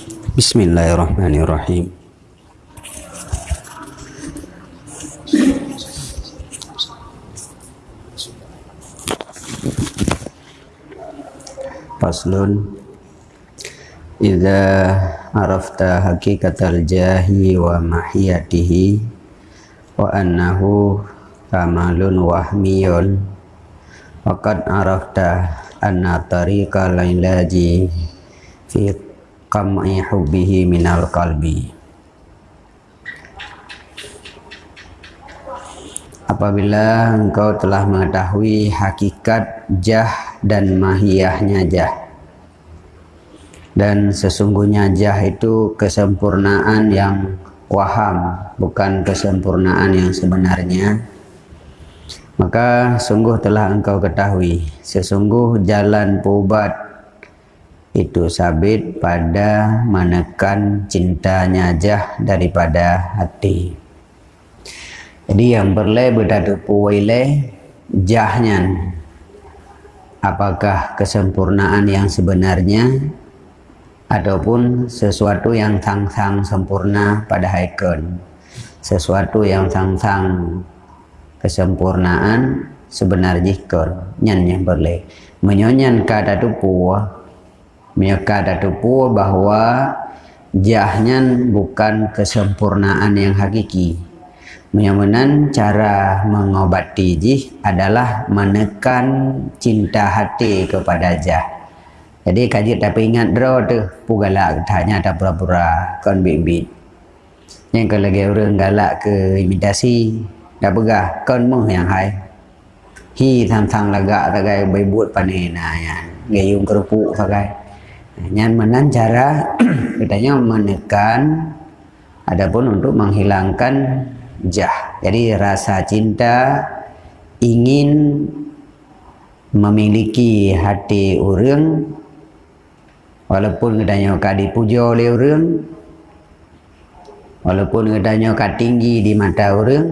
Bismillahirrahmanirrahim. Faslun Iza arafta hakikatal jahi wa mahiyatihi wa annahu kamalun wahmiyun Waqad arafta anna tariqa lailaji fi qam'i hubbihi minal qalbi. Apabila engkau telah mengetahui hakikat jah dan mahiyahnya jah dan sesungguhnya jah itu kesempurnaan yang waham bukan kesempurnaan yang sebenarnya maka sungguh telah engkau ketahui sesungguh jalan pubat itu sabit pada menekan cintanya jah daripada hati. Jadi yang berle berdadu puwile jahnya. Apakah kesempurnaan yang sebenarnya ataupun sesuatu yang sang-sang sempurna pada haikun. Sesuatu yang sang-sang kesempurnaan sebenar jikon nyan yang boleh menyonyan kata tu puah kata tu puah bahawa jahnya bukan kesempurnaan yang hakiki menyamanan cara mengobati jih adalah menekan cinta hati kepada jah jadi kaji tapi ingat draw tu pu galak tanya tak pura-pura kon bibit. Yang kalau lagi orang galak ke imitasi dah pegah kon meh yang hai. Hi tham-tham lagak tagai baibut panena ya. Gayung kerupuk tagai. Nyan menan cara katanya menekan adapun untuk menghilangkan jah. Jadi rasa cinta ingin memiliki hati orang walaupun katanya kau dipuja oleh orang walaupun katanya kau tinggi di mata orang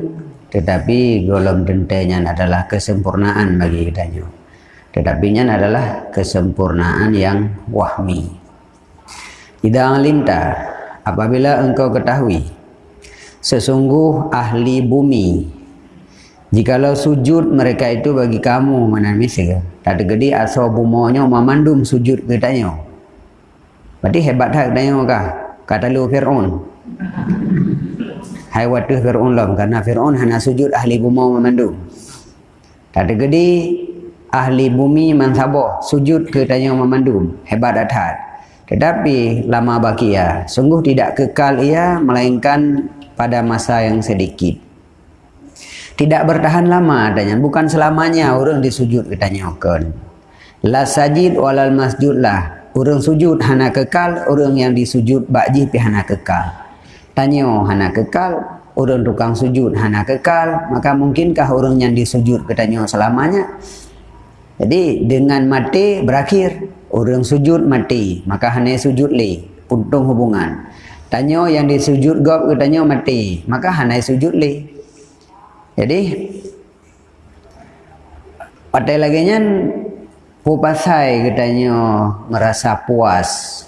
tetapi golong dentenya adalah kesempurnaan bagi katanya tetapi nya adalah kesempurnaan yang wahmi tidak alimta apabila engkau ketahui sesungguh ahli bumi jikalau sujud mereka itu bagi kamu mana misal tak gede asal bumonya memandum sujud katanya Berarti hebat hak tanya kah? Kata lu Fir'aun. Hai watuh Fir'aun lah. Kerana Fir'aun hanya sujud ahli bumi memandu. Kata gede ahli bumi mansabah sujud ke tanya memandu. Hebat hak. Tetapi lama baki. Sungguh tidak kekal ia melainkan pada masa yang sedikit. Tidak bertahan lama adanya. Bukan selamanya orang disujud katanya. La sajid walal masjud lah orang sujud hana kekal orang yang disujud bakji pi hana kekal tanya hana kekal orang tukang sujud hana kekal maka mungkinkah orang yang disujud katanya selamanya jadi dengan mati berakhir orang sujud mati maka hanya sujud le puntung hubungan tanya yang disujud gop katanya mati maka hanya sujud le jadi pada lagi Pupasai katanya merasa puas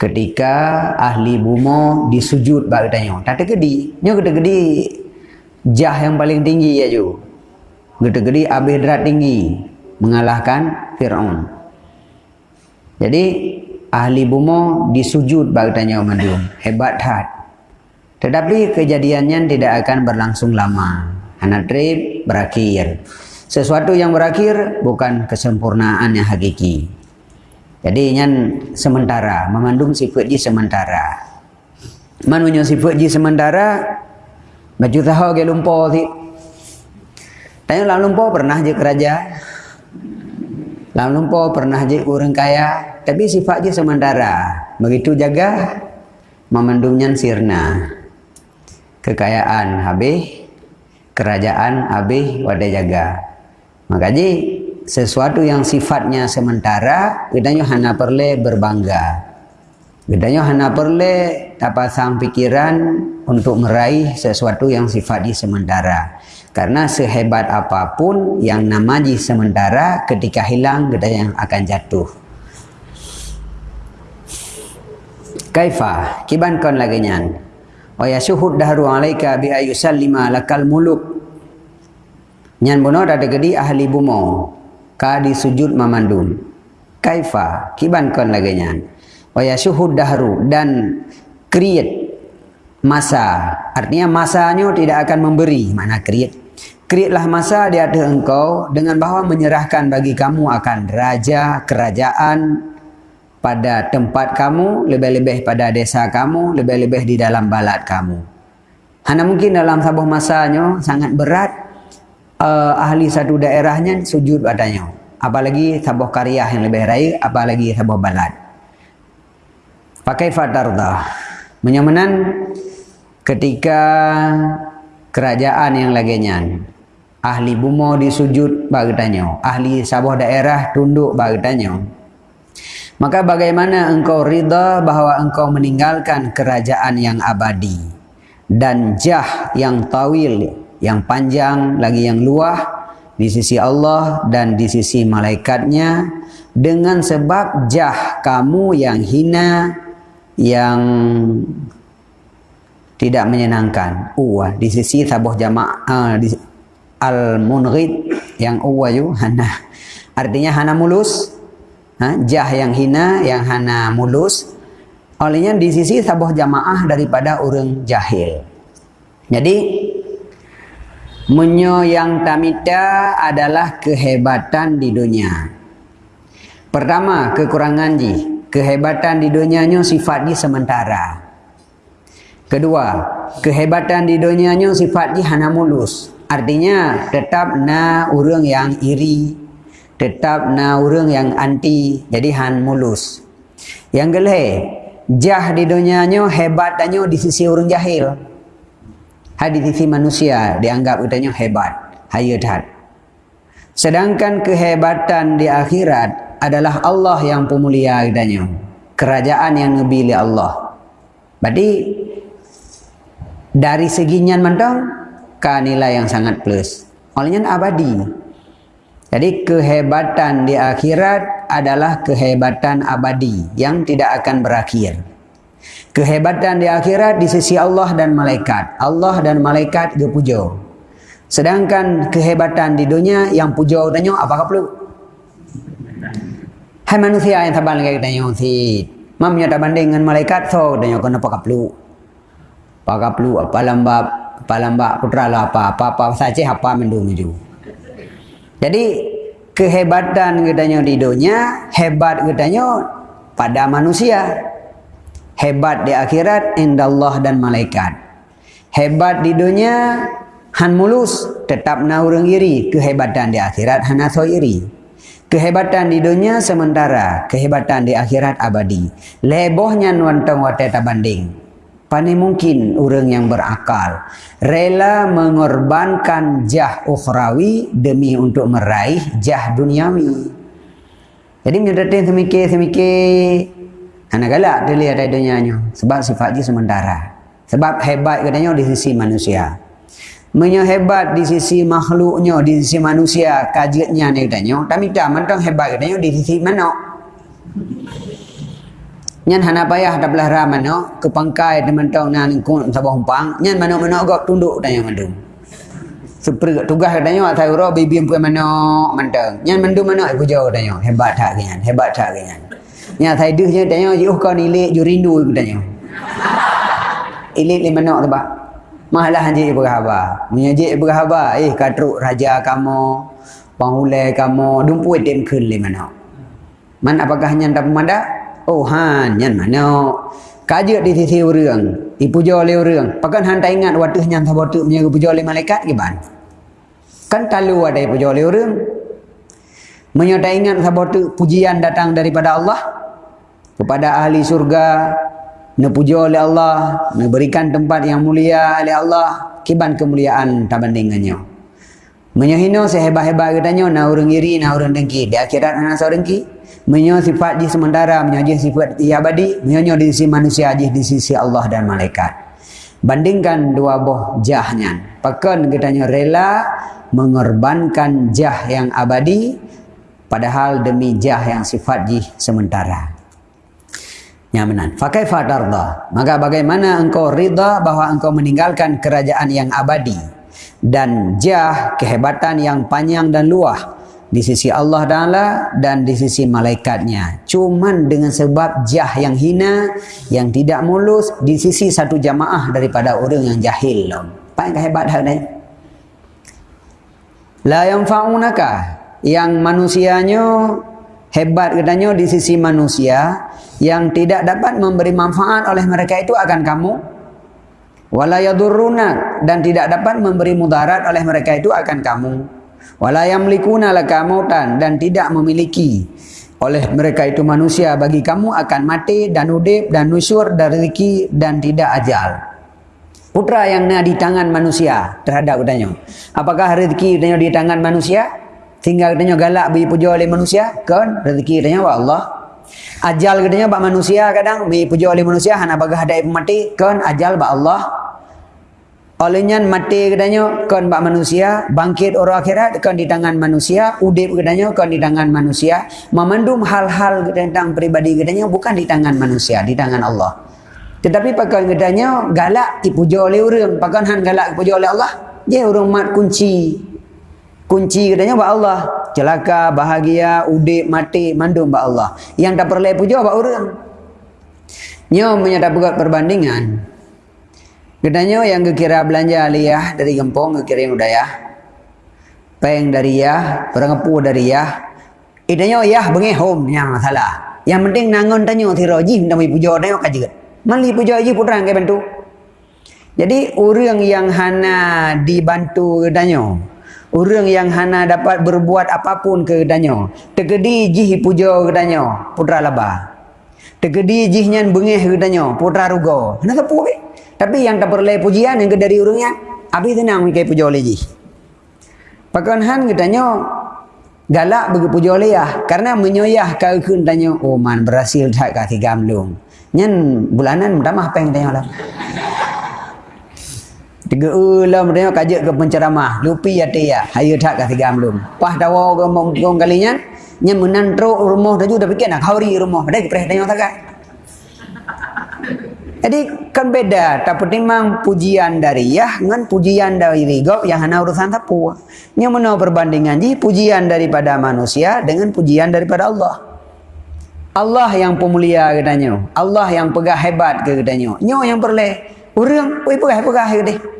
ketika ahli bumo disujud bak katanya. Tak ada gedi. Nyo kata gedi jah yang paling tinggi ya ju. Kata gedi abih tinggi mengalahkan Fir'aun. Jadi ahli bumo disujud bak katanya mandum. Hebat hat. Tetapi kejadiannya tidak akan berlangsung lama. Anak trip berakhir sesuatu yang berakhir bukan kesempurnaan yang hakiki. Jadi yang sementara, memandung sifat di sementara. Manunya sifat di sementara, baju tahu ke lumpur. Tanya lah lumpur pernah je keraja. Lah lumpur pernah je orang kaya, tapi sifat je sementara. Begitu jaga, memandungnya sirna. Kekayaan habis, kerajaan habis, wadah jaga. Makanya sesuatu yang sifatnya sementara, kita hanya perlu berbangga. Kita hanya perlu tak pasang pikiran untuk meraih sesuatu yang sifatnya sementara. Karena sehebat apapun yang namanya sementara, ketika hilang kita yang akan jatuh. kaifa? Kiban kon lagi nyan. Wa yashhud dahru alaika bi ayusallima lakal muluk. Nyan bono ada gedi ahli bumo. Ka di sujud mamandum. Kaifa? Kiban kon lagi nyan. Wa yashhud dahru dan create masa. Artinya masanya tidak akan memberi. Mana create Createlah masa di hadapan engkau dengan bahawa menyerahkan bagi kamu akan raja kerajaan pada tempat kamu, lebih-lebih pada desa kamu, lebih-lebih di dalam balad kamu. Hanya mungkin dalam sebuah masanya sangat berat uh, ahli satu daerahnya sujud padanya. Apalagi sebuah karya yang lebih raya, apalagi sebuah balad. Pakai fatarda. Menyamanan ketika kerajaan yang lagi ahli bumo disujud bagi tanya. Ahli sebuah daerah tunduk bagi tanya. Maka bagaimana engkau rida bahawa engkau meninggalkan kerajaan yang abadi dan jah yang tawil yang panjang lagi yang luah di sisi Allah dan di sisi malaikatnya? Dengan sebab jah kamu yang hina yang tidak menyenangkan. Uh, di sisi sabuh jamaah uh, al-munghid yang uwayu hana. Artinya hana mulus ha? jah yang hina yang hana mulus. Olehnya di sisi sebuah jamaah daripada orang jahil. Jadi menyo yang tamita adalah kehebatan di dunia. Pertama kekurangan ji. Kehebatan di dunianya sifatnya sementara. Kedua kehebatan di dunianya sifatnya hana mulus Artinya tetap na orang yang iri, tetap na orang yang anti, jadi han mulus. Yang geleh, jah di dunianya hebat tanya di sisi orang jahil. Hai di sisi manusia dianggap katanya hebat, hayatat. Sedangkan kehebatan di akhirat adalah Allah yang pemulia katanya. Kerajaan yang ngebili Allah. Berarti dari segi nyan mentang ka nilai yang sangat plus. Olehnya abadi. Jadi kehebatan di akhirat adalah kehebatan abadi yang tidak akan berakhir. Kehebatan di akhirat di sisi Allah dan malaikat. Allah dan malaikat dia puja. Sedangkan kehebatan di dunia yang puja tanya apakah perlu? Hai manusia yang tabang lagi tanya si mamnya tak banding dengan malaikat so tanya kenapa perlu? Apakah perlu apa lambab palamba putra lah apa apa apa saja apa mendung itu jadi kehebatan katanya di dunia hebat katanya pada manusia. Hebat di akhirat indah Allah dan malaikat. Hebat di dunia han mulus tetap na orang iri. Kehebatan di akhirat hana so iri. Kehebatan di dunia sementara. Kehebatan di akhirat abadi. Lebohnya nuantang wateta banding Pani mungkin orang yang berakal rela mengorbankan jah ukhrawi demi untuk meraih jah duniawi. Jadi menyedatin semikir semikir anak galak dia lihat dunianya sebab sifatnya sementara. Sebab hebat katanya di sisi manusia. Menyo hebat di sisi makhluknya, di sisi manusia, kajiannya ni katanya. Tapi tak mentang hebat katanya di sisi mana? Nyan hana payah dah belah raman no? Ke pangkai teman tong nan ku sabah umpang nyan mano mano gak tunduk tanya mandung super tugas katanya atai ro bibi empu mano mantang nyan mandung mano ibu jauh tanya hebat tak nyan hebat tak nyan nyan atai duh nya tanya yu kau ni le ju rindu tanya ilik le mano tu ba malah haji ibu haba menyaji ibu haba eh katruk raja kamu panghulai kamu dumpu dem kun le mano man apakah nyan tak pemandak Tuhan nyan mana? Kaji di sisi orang dipuja oleh orang pakan hang tak ingat watih nyan sabotu punya puja oleh malaikat ke kan talu ada puja oleh orang Menya tak ingat sabotu pujian datang daripada Allah kepada ahli surga ne puja oleh Allah ne berikan tempat yang mulia oleh Allah kiban kemuliaan tak bandingannya menyahino sehebat-hebat katanya na orang iri na orang dengki? Di akhirat anak seorang dengki menyo sifat di sementara menyo sifat di abadi menyo di sisi manusia di di sisi Allah dan malaikat. Bandingkan dua buah jahnya. Pakan katanya rela mengorbankan jah yang abadi padahal demi jah yang sifat di sementara. Nyamanan. Fakai fatarda. Maka bagaimana engkau rida bahwa engkau meninggalkan kerajaan yang abadi dan jah kehebatan yang panjang dan luah di sisi Allah Taala dan di sisi malaikatnya. Cuman dengan sebab jah yang hina yang tidak mulus di sisi satu jamaah daripada orang yang jahil. Apa yang hebat hal ini? La yang faunaka yang manusianya hebat katanya di sisi manusia yang tidak dapat memberi manfaat oleh mereka itu akan kamu wala yadurruna dan tidak dapat memberi mudarat oleh mereka itu akan kamu. Wala yamlikuna laka mautan dan tidak memiliki oleh mereka itu manusia. Bagi kamu akan mati dan udip dan nusur dan rezeki dan tidak ajal. Putra yang ada di tangan manusia terhadap katanya apakah rezeki katanya di tangan manusia? Tinggal katanya galak beri puja oleh manusia kan? Rezeki katanya Allah Ajal katanya bak manusia kadang mi puja oleh manusia hana bagah ada mati kan ajal bak Allah. Olehnya mati katanya kan bak manusia, bangkit orang akhirat kan di tangan manusia, udip katanya kan di tangan manusia. Memandum hal-hal tentang pribadi katanya bukan di tangan manusia, di tangan Allah. Tetapi pakai katanya galak dipuja oleh orang, pakai han galak dipuja oleh Allah. Dia orang mat kunci kunci katanya buat Allah celaka bahagia udip mati mandum buat Allah. Yang tak perlu puja buat orang. Nyo menyata buat perbandingan. Katanya yang kira belanja aliyah dari gempong kira yang udaya peng dari ya perangapu dari ya idanya ya bengi home yang masalah. Yang penting nangon tanya tiroji minta puja tanya kaji mali puja aja putra yang bantu. Jadi orang yang hana dibantu katanya Orang yang hana dapat berbuat apapun ke danyo. Tegedi jih puja ke danyo. Putra laba. Tegedi jih nyan bengih ke danyo. Putra rugo. Hana kepu ke? Tapi yang tak perlu pujian yang ke dari orangnya. Habis tenang ke puja oleh jih. Pakan han ke danyo. Galak bagi puja oleh ya. Karena menyoyah kau kun danyo. Oh man berhasil tak kasih gamlung. Nyan bulanan mudah yang danyo lah. Tiga ulam dia kajak ke penceramah. Lupi ya dia. Hayu tak kasih gamlum. Pah tawa ke mongkong kalinya. Nya menantro rumah dah juga fikir nak hauri rumah. Pada kepreh tanya tak Jadi kan beda. Tapi memang pujian dari ya dengan pujian dari rigop yang hanya urusan tapu. Nya mana perbandingan ji pujian daripada manusia dengan pujian daripada Allah. Allah yang pemulia katanya. Allah yang pegah hebat katanya. Nyo yang perle. Orang, oi pegah-pegah ke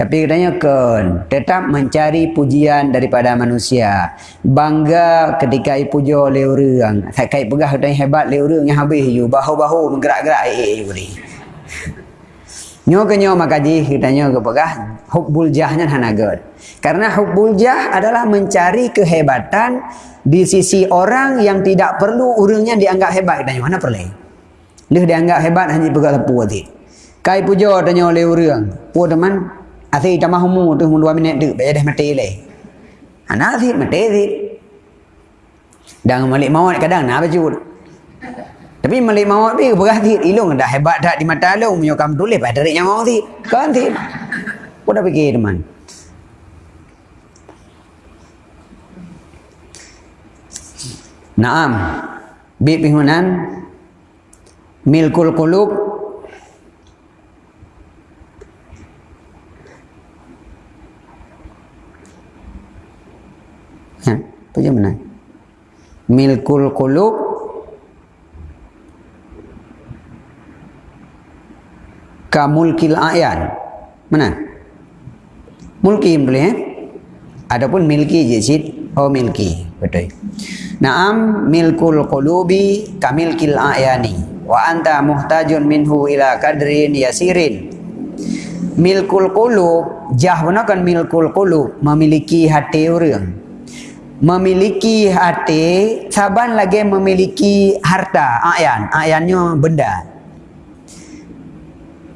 tapi katanya kan tetap mencari pujian daripada manusia. Bangga ketika dipuja oleh orang. Saya kait pegah katanya hebat oleh orang yang habis you. Bahu-bahu menggerak-gerak. Eh, eh, eh. Nyo ke nyo makaji katanya ke pegah. Hubbul jahnya hanagat. Karena hubbul jah adalah mencari kehebatan di sisi orang yang tidak perlu orangnya dianggap hebat. Katanya mana perlu? Dia dianggap hebat hanya pegah lepu. Kai puja tanya oleh orang. Puh teman, Asyik tak mahu tu dua minit tu Baik dah mati le. Anak asyik mati asyik. Dan malik mawat kadang nak baju. Tapi malik mawat ni berhati ilung dah hebat dah di mata lu menyokam tulis pada tarik nyawa si. Kan si. Kau dah fikir teman. Naam. Bi pingunan milkul qulub Apa je mana? Milkul qulub kamulkil ayan. Mana? Mulki boleh eh? Adapun milki je sid. Oh milki. Betul. Naam milkul qulubi kamilkil ayani. Wa anta muhtajun minhu ila kadrin yasirin. Milkul qulub jah kan milkul qulub memiliki hati orang memiliki hati saban lagi memiliki harta. Ayan ayannya benda.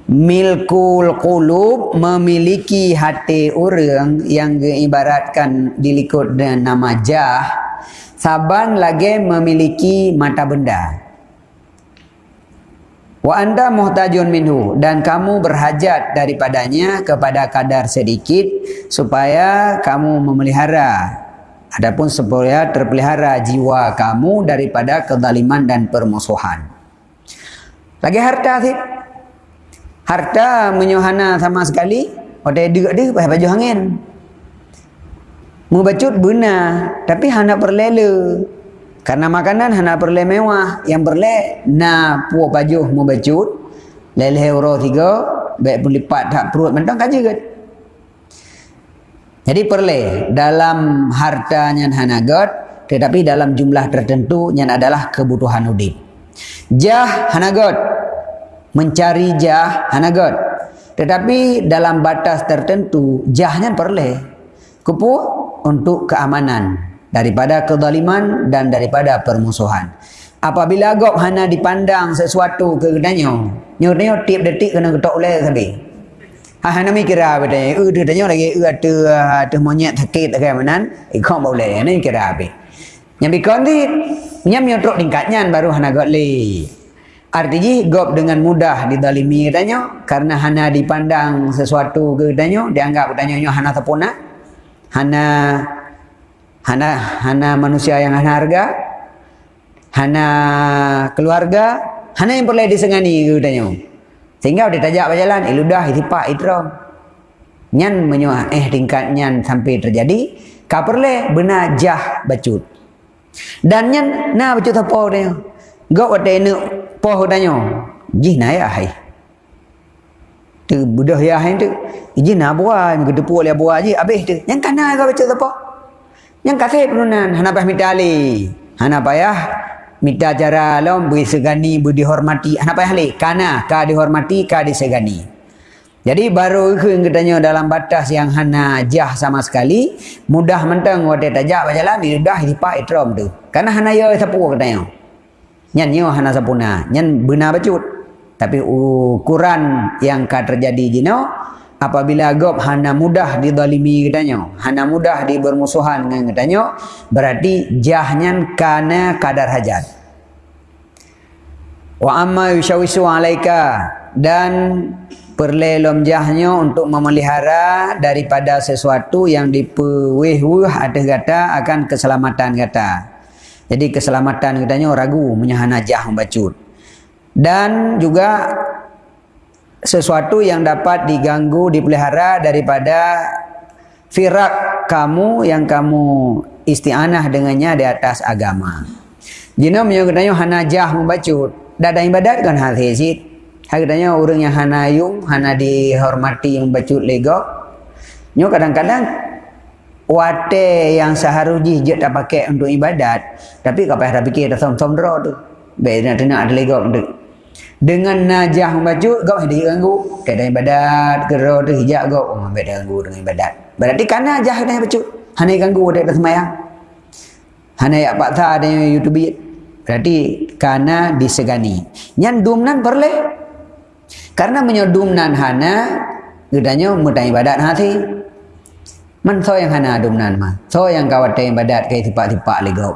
Milkul qulub memiliki hati orang yang diibaratkan dilikut dengan nama jah. Saban lagi memiliki mata benda. Wa anda muhtajun minhu dan kamu berhajat daripadanya kepada kadar sedikit supaya kamu memelihara Adapun supaya terpelihara jiwa kamu daripada kezaliman dan permusuhan. lagi harta sih harta menyohana sama sekali. Ada dia dia pakai baju angin. Membacut benar tapi hana perlela karena makanan hana perle mewah. Yang perle na puas baju membacut leleh euro tiga baik pun lipat tak perut mentang kaji kan jadi perle dalam hartanya hana god tetapi dalam jumlah tertentu yang adalah kebutuhan udip jah hana god mencari jah hanagot tetapi dalam batas tertentu jahnya perle kupu untuk keamanan daripada kezaliman dan daripada permusuhan. Apabila gop hana dipandang sesuatu ke kedanyo nyor nyor tiap detik kena ketok oleh sabi ha hana mikir apa dah eh dia tanya lagi eh ada ada monyet sakit ke mana ikut boleh ni kira apa? Yang bikon di nyam nyotrok tingkatnya baru hana got le Artinya gop dengan mudah didalimi katanya karena hana dipandang sesuatu ke katanya dianggap katanya nyo hana tepuna hana hana hana manusia yang hana harga hana keluarga hana yang perlu disengani ke katanya sehingga dia tajak berjalan iludah itipak itram nyan menyuah eh tingkat nyan sampai terjadi ka perle benar jah bacut. Dan nyan na bacut apa dia? Gop ada poh danyo ji na ya hai? Tu budah ya hai tu. Ji na bua ke depu le bua ji habis tu. Yang kana ga baca apa? Yang kata penunan hana payah mitali hana payah mita cara lom beri segani beri dihormati hana payah le kana ka dihormati ka disegani jadi baru ke katanya dalam batas yang hana jah sama sekali mudah mentang wate tajak berjalan dah dipak itrom tu. Karena hana ya sapu katanya. Nyan nyo hana sapuna. Nyan benar bacut. Tapi ukuran yang ka terjadi jino apabila gop hana mudah didalimi katanya hana mudah dibermusuhan dengan katanya berarti jahnya kana kadar hajat. Wa amma yushawisu alaika dan perlelom jahnya untuk memelihara daripada sesuatu yang dipuwih-wuh ada kata akan keselamatan kata. Jadi keselamatan katanya ragu menyahan najah membacut. Dan juga sesuatu yang dapat diganggu, dipelihara daripada firak kamu yang kamu isti'anah dengannya di atas agama. Jina menyebutnya hanajah membacut. Dada ibadat kan hal hezit. Katanya orang yang hanayung, hana dihormati yang bacut lego. Nyo kadang-kadang wate yang seharusnya je tak pakai untuk ibadat tapi kau payah fikir dah som som draw tu baik nak ada lagi tu dengan najah baju kau ada ganggu ada ibadat gero tu hijab kau. Oh ambil ganggu dengan ibadat. Berarti kan najah dah baju hanya ganggu dia dah semayang hanya ya pak ta ada youtube berarti karena disegani nyan dumnan perle karena menyodumnan hana gedanya mudah ibadat hati Man so yang hana adumnan ma. So yang kawat yang badat kai tipak-tipak legau.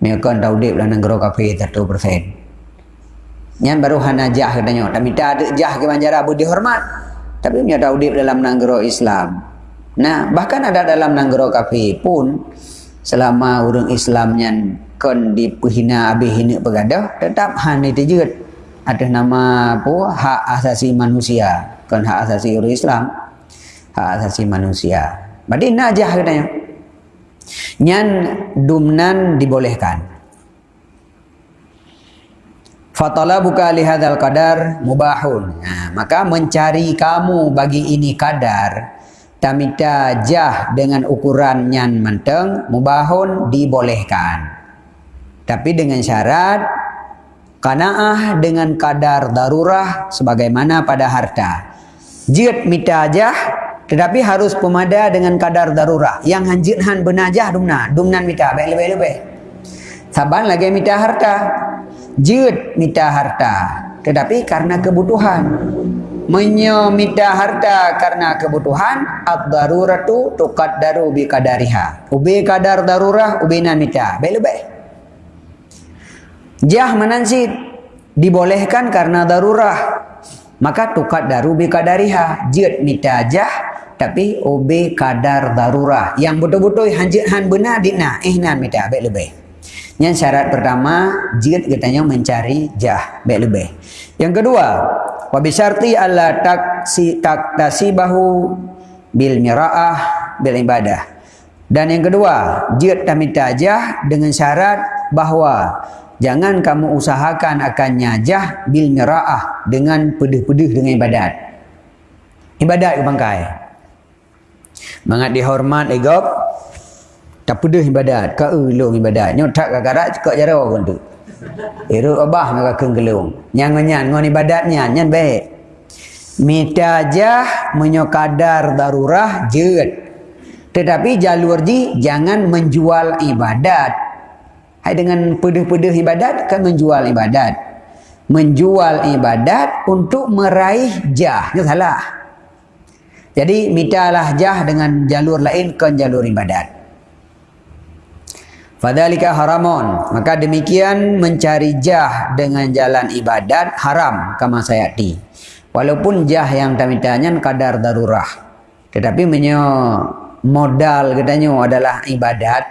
Mereka tahu dia lah negara kafe satu persen. Yang baru hana jah katanya. Tak minta ada jah ke manjara abu dihormat. Tapi punya tahu dia dalam negara Islam. Nah bahkan ada dalam negara kafe pun selama orang Islam yang kon dipehina abih hina pegadah tetap hana itu juga ada nama apa hak asasi manusia kon hak asasi orang Islam hak asasi manusia. Berarti najah katanya. Nyan dumnan dibolehkan. Fatala buka lihadal kadar mubahun. Nah, maka mencari kamu bagi ini kadar tamita jah dengan ukuran nyan menteng mubahun dibolehkan. Tapi dengan syarat kanaah dengan kadar darurah sebagaimana pada harta. Jid mita jah tetapi harus pemada dengan kadar darurat. Yang hanjit han benajah dumna. Dumnan mita. Baik lebih lebih. Saban lagi mita harta. Jid mita harta. Tetapi karena kebutuhan. Menyo mita harta karena kebutuhan. Ad-daruratu tukat daru bi kadariha. Ubi kadar darurah ubinan. Baik lebih. Jah menansit. Dibolehkan karena darurah. Maka tukat daru bi kadariha. Jid mita jah tapi OB kadar darurah yang betul-betul hanjit han benar dina ihnan eh, mita baik lebih Yang syarat pertama, jid katanya mencari jah, baik lebih. Yang kedua, wa bisyarti alla taksi tak tasibahu bil miraah bil ibadah. Dan yang kedua, jid tamita jah dengan syarat bahawa jangan kamu usahakan akan nyajah bil miraah dengan pedih-pedih dengan ibadat. Ibadat ke bangkai. Mangat dihormat egop, tak pedih ibadat ka ulung ibadat. Nyo tak kakarat cekak jara pun tu. Iru abah maka keng gelung nyang nyan ngon ibadatnya nyan baik. Mita jah menyokadar darurah jeut tetapi jalur ji jangan menjual ibadat. Hai dengan pedih-pedih ibadat kan menjual ibadat. Menjual ibadat untuk meraih jah. Itu salah. Jadi mitalah jah dengan jalur lain ke jalur ibadat Fadhalika haramun. Maka demikian mencari jah dengan jalan ibadat haram kama sayati. Walaupun jah yang tamitanya kadar darurah. Tetapi menyo modal katanya adalah ibadat.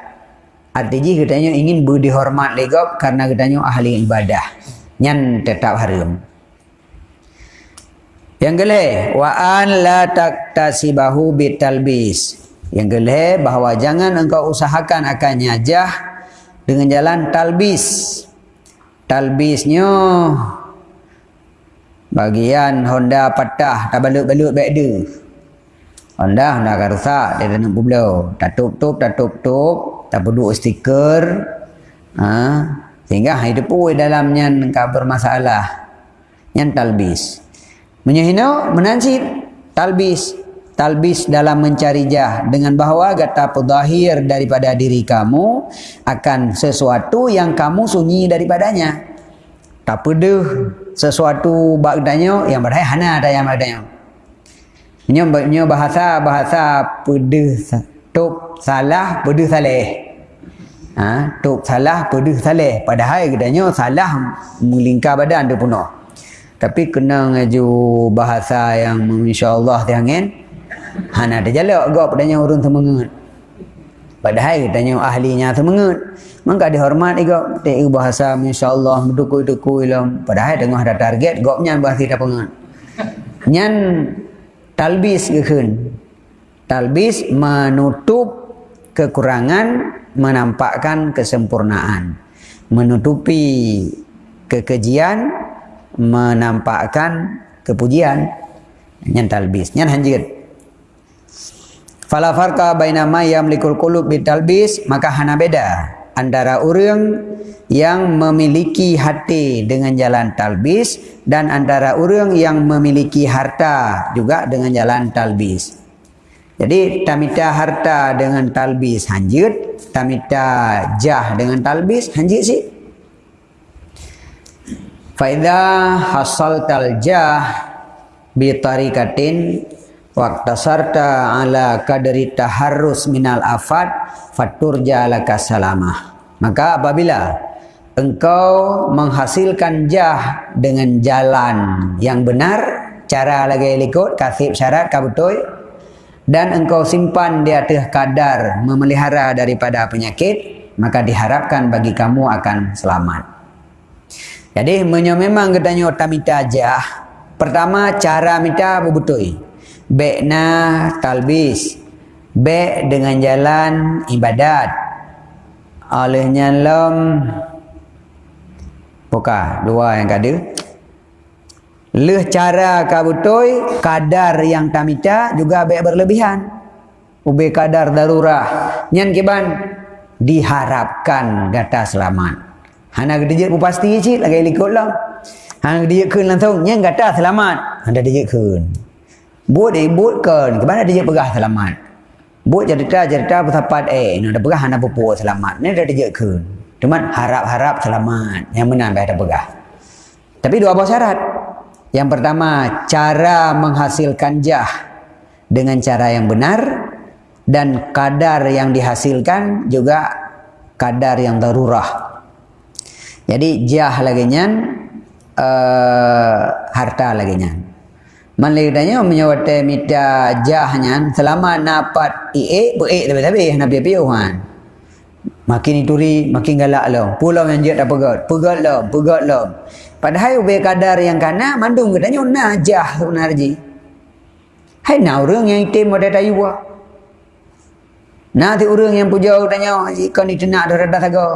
Artinya katanya ingin budi hormat legop karena katanya ahli ibadah. Nyan tetap haram. Yang gele wa an la taktasibahu bitalbis. Yang geleh bahawa jangan engkau usahakan akan nyajah dengan jalan talbis. Talbisnya bagian Honda patah tak balut-balut baik dia. Honda akan rusak dia dah nak. Tak tup-tup, tak tup-tup, tak perlu stiker. Ha? Sehingga hidup pun dalamnya engkau bermasalah. Yang talbis. Menyehina menansit talbis talbis dalam mencari jah dengan bahawa kata pedahir daripada diri kamu akan sesuatu yang kamu sunyi daripadanya. Tak peduh sesuatu bagdanya yang berdaya hana ada yang berdaya punya bahasa bahasa peduh tuk salah peduh saleh. Ha, tuk salah peduh saleh. Padahal katanya salah melingkar badan tu penuh. Tapi kena ngaju bahasa yang insyaAllah tiangin Han ada jalak gak padanya urun temengut. Padahal tanya ahlinya temengut. Maka dihormat juga. Tak bahasa insyaAllah berdukui-dukui lah. Padahal tengah ada target. Gopnya bahasa tidak pengut. Nyan talbis kekun. Talbis menutup kekurangan menampakkan kesempurnaan. Menutupi kekejian menampakkan kepujian. Nyan talbis. Nyan hanjir. Fala farqa baina ma yamlikul qulub bitalbis maka hana beda antara orang yang memiliki hati dengan jalan talbis dan antara orang yang memiliki harta juga dengan jalan talbis. Jadi tamita harta dengan talbis hanjut, tamita jah dengan talbis hanjut sih. Faida hasal taljah bi tarikatin Waktu sarta ala kadri taharrus minal afat faturja laka salamah. Maka apabila engkau menghasilkan jah dengan jalan yang benar, cara lagi ikut, kasih syarat, kabutoy, dan engkau simpan di atas kadar memelihara daripada penyakit, maka diharapkan bagi kamu akan selamat. Jadi, memang katanya otamita jah. Pertama, cara minta berbutui. Bekna talbis. Bek dengan jalan ibadat. Olehnya lom. Buka dua yang kada. Leh cara kabutoi kadar yang tamita juga bek berlebihan. Ube kadar darurah. Nyan kiban diharapkan gata selamat. Hana gedejek pasti cik lagi likut lah. Hana gedejek kun langsung. Nyan gata selamat. Hana gedejek kun. Buat dia buatkan. Ke mana dia perah selamat? Buat cerita-cerita bersapat eh. Ini ada perah anak pupuk selamat. Ini dah dia ke. Cuma harap-harap selamat. Yang mana ada perah. Tapi dua buah syarat. Yang pertama, cara menghasilkan jah dengan cara yang benar dan kadar yang dihasilkan juga kadar yang darurah. Jadi jah lagi nyan, uh, harta lagi nyan. Maliknya menyawate mita jahnya selama napat ie be tapi tapi nak piu han. Makin ituri, makin galak lah. Pulau yang dia dah pegat. Pegat lah, pegat lah. Padahal ubah kadar yang kana, mandung katanya, najah sebenarnya. Hai na orang yang ada tayu buah. Na ti orang yang puja katanya, kau ni tenak dah rada saga.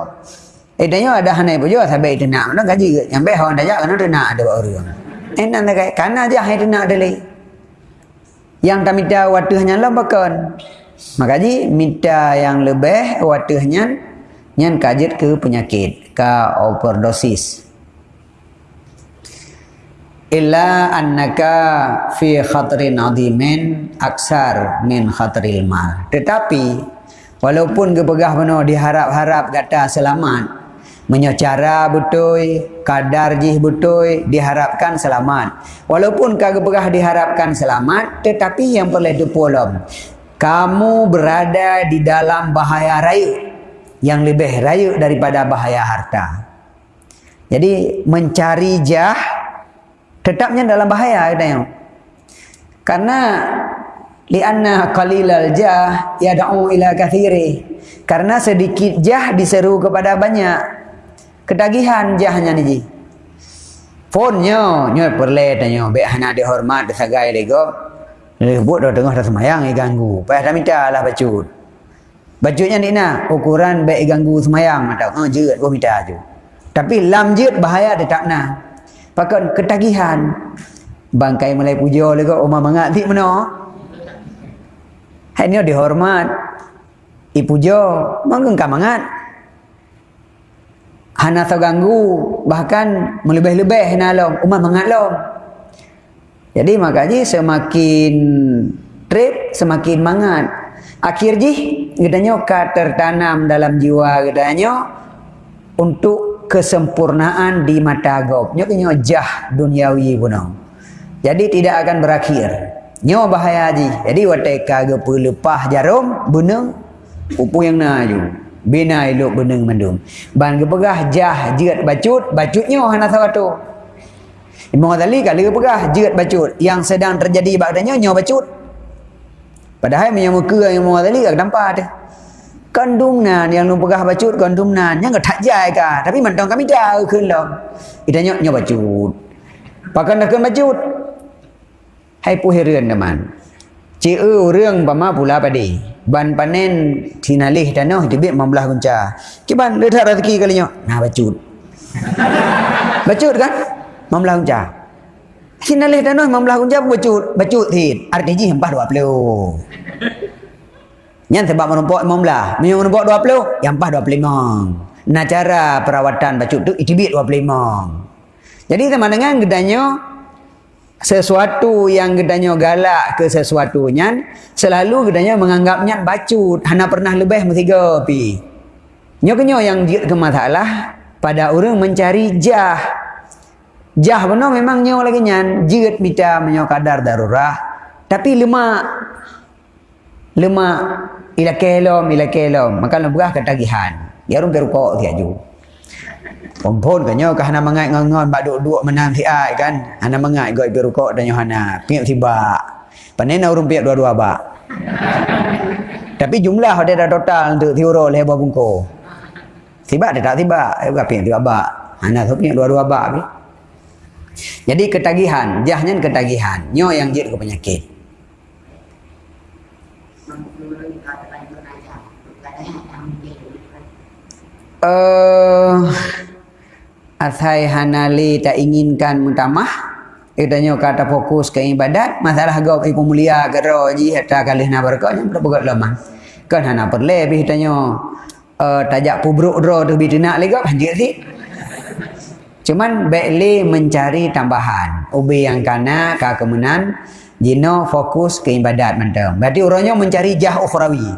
Eh tanya ada hanai puja sampai tenak. Nak gaji ke? Yang orang dah kena tenak ada orang. Eh nak nak kana aja hai tenak ada lagi. Yang tak waktu hanya lah bahkan. Makanya minta yang lebih waktu hanya nyan kajet ke penyakit ke overdosis. Illa annaka fi khatrin adimin aksar min khatril mal. Tetapi walaupun kepegah penuh diharap-harap kata selamat, menyecara betul kadar jih betul diharapkan selamat. Walaupun kagak diharapkan selamat tetapi yang perlu dipolom kamu berada di dalam bahaya rayu yang lebih rayu daripada bahaya harta. Jadi mencari jah tetapnya dalam bahaya katanya karena lianna qalilal jah yad'u ila kathiri. Karena sedikit jah diseru kepada banyak Ketagihan jahnya ni ji. Phone nyo, nyo perle tanyo, be hana dihormat sagai lego. Buat dah tengah dah semayang i ganggu. Pas dah minta lah bacut. Bacutnya ni nak ukuran be ganggu semayang mata. Oh jeut gua minta aju. Tapi lam jeut bahaya tetap nah. Pakai ketagihan. Bangkai mulai puja lego oma mangat ti meno. Hai ni dihormat. I puja, manggung kamangat hana terganggu bahkan melebih-lebih nalom umat mengalom jadi makanya semakin trip semakin mangat. Akhir ji gedanya ka tertanam dalam jiwa gedanya untuk kesempurnaan di mata gob nyo nyo jah duniawi puno jadi tidak akan berakhir. Nyo bahaya ji. Jadi wateka ge pelepah jarum beneng upu yang naju bina elok beneng mandum ban gepegah jah jerat bacut bacutnya hana sawatu Imam Ghazali kalau gepegah jerat bacut. Yang sedang terjadi bagdanya nyo bacut. Padahal yang muka yang Imam Ghazali gak nampak ada kandungnan yang lu pegah bacut kandungnan yang tak jai ka tapi mentong kami dah keun lo itanya nyo bacut. Pakan keun bacut. Hai puhireun teman Cik si uh, bama pula padi. Ban panen tinalih tanah dibik membelah kunca. Kiban okay, letak rezeki kalinya. Nah bacut. bacut kan? Membelah kunca. Tinalih tanah membelah kunca pun bacut. Bacut tin. Artinya hempah dua puluh. Yang sebab menumpuk membelah. Menyum menumpuk dua puluh. Yang empah dua puluh lima. Nah cara perawatan bacut tu itibik dua puluh lima. Jadi sama dengan gedanya sesuatu yang gedanya galak ke sesuatunya selalu gedanya menganggapnya bacut hana pernah lebih metiga pi. Nyo yang dia ke masalah pada orang mencari jah. Jah benar memang nyo lagi nyan. Jirat mita menyo kadar darurah. Tapi lemak lemak ila kelom ila kelom. Maka lebah ketagihan ya orang perukok dia Pompon kan nyo hana mangai ngon bak duk-duk menang si ai kan. Hana mangai goi pi rukuk dan hana piak tiba. Panen urung piak dua-dua bak. Tapi jumlah dia dah total untuk tiuro le buah bungko. Tiba dia tak tiba, eh bukan piak tiba bak. Hana tu piak dua-dua bak pi. Jadi ketagihan, jahnya ketagihan. Nyo yang jid ke penyakit. Uh, Athai hanali tak inginkan mutamah. Itanya kata fokus ke ibadat. Masalah gau ibu mulia Gero ji Hatta kali nak berkah Yang berbuat lama Kan hana perlebih Itanya uh, Tajak pubruk dro Tu bitu nak lagi Panjir si Cuman Baikli mencari tambahan. Ubi yang kana Ka kemenan Jino fokus ke ibadat Mantap Berarti orangnya mencari jah ukhrawi.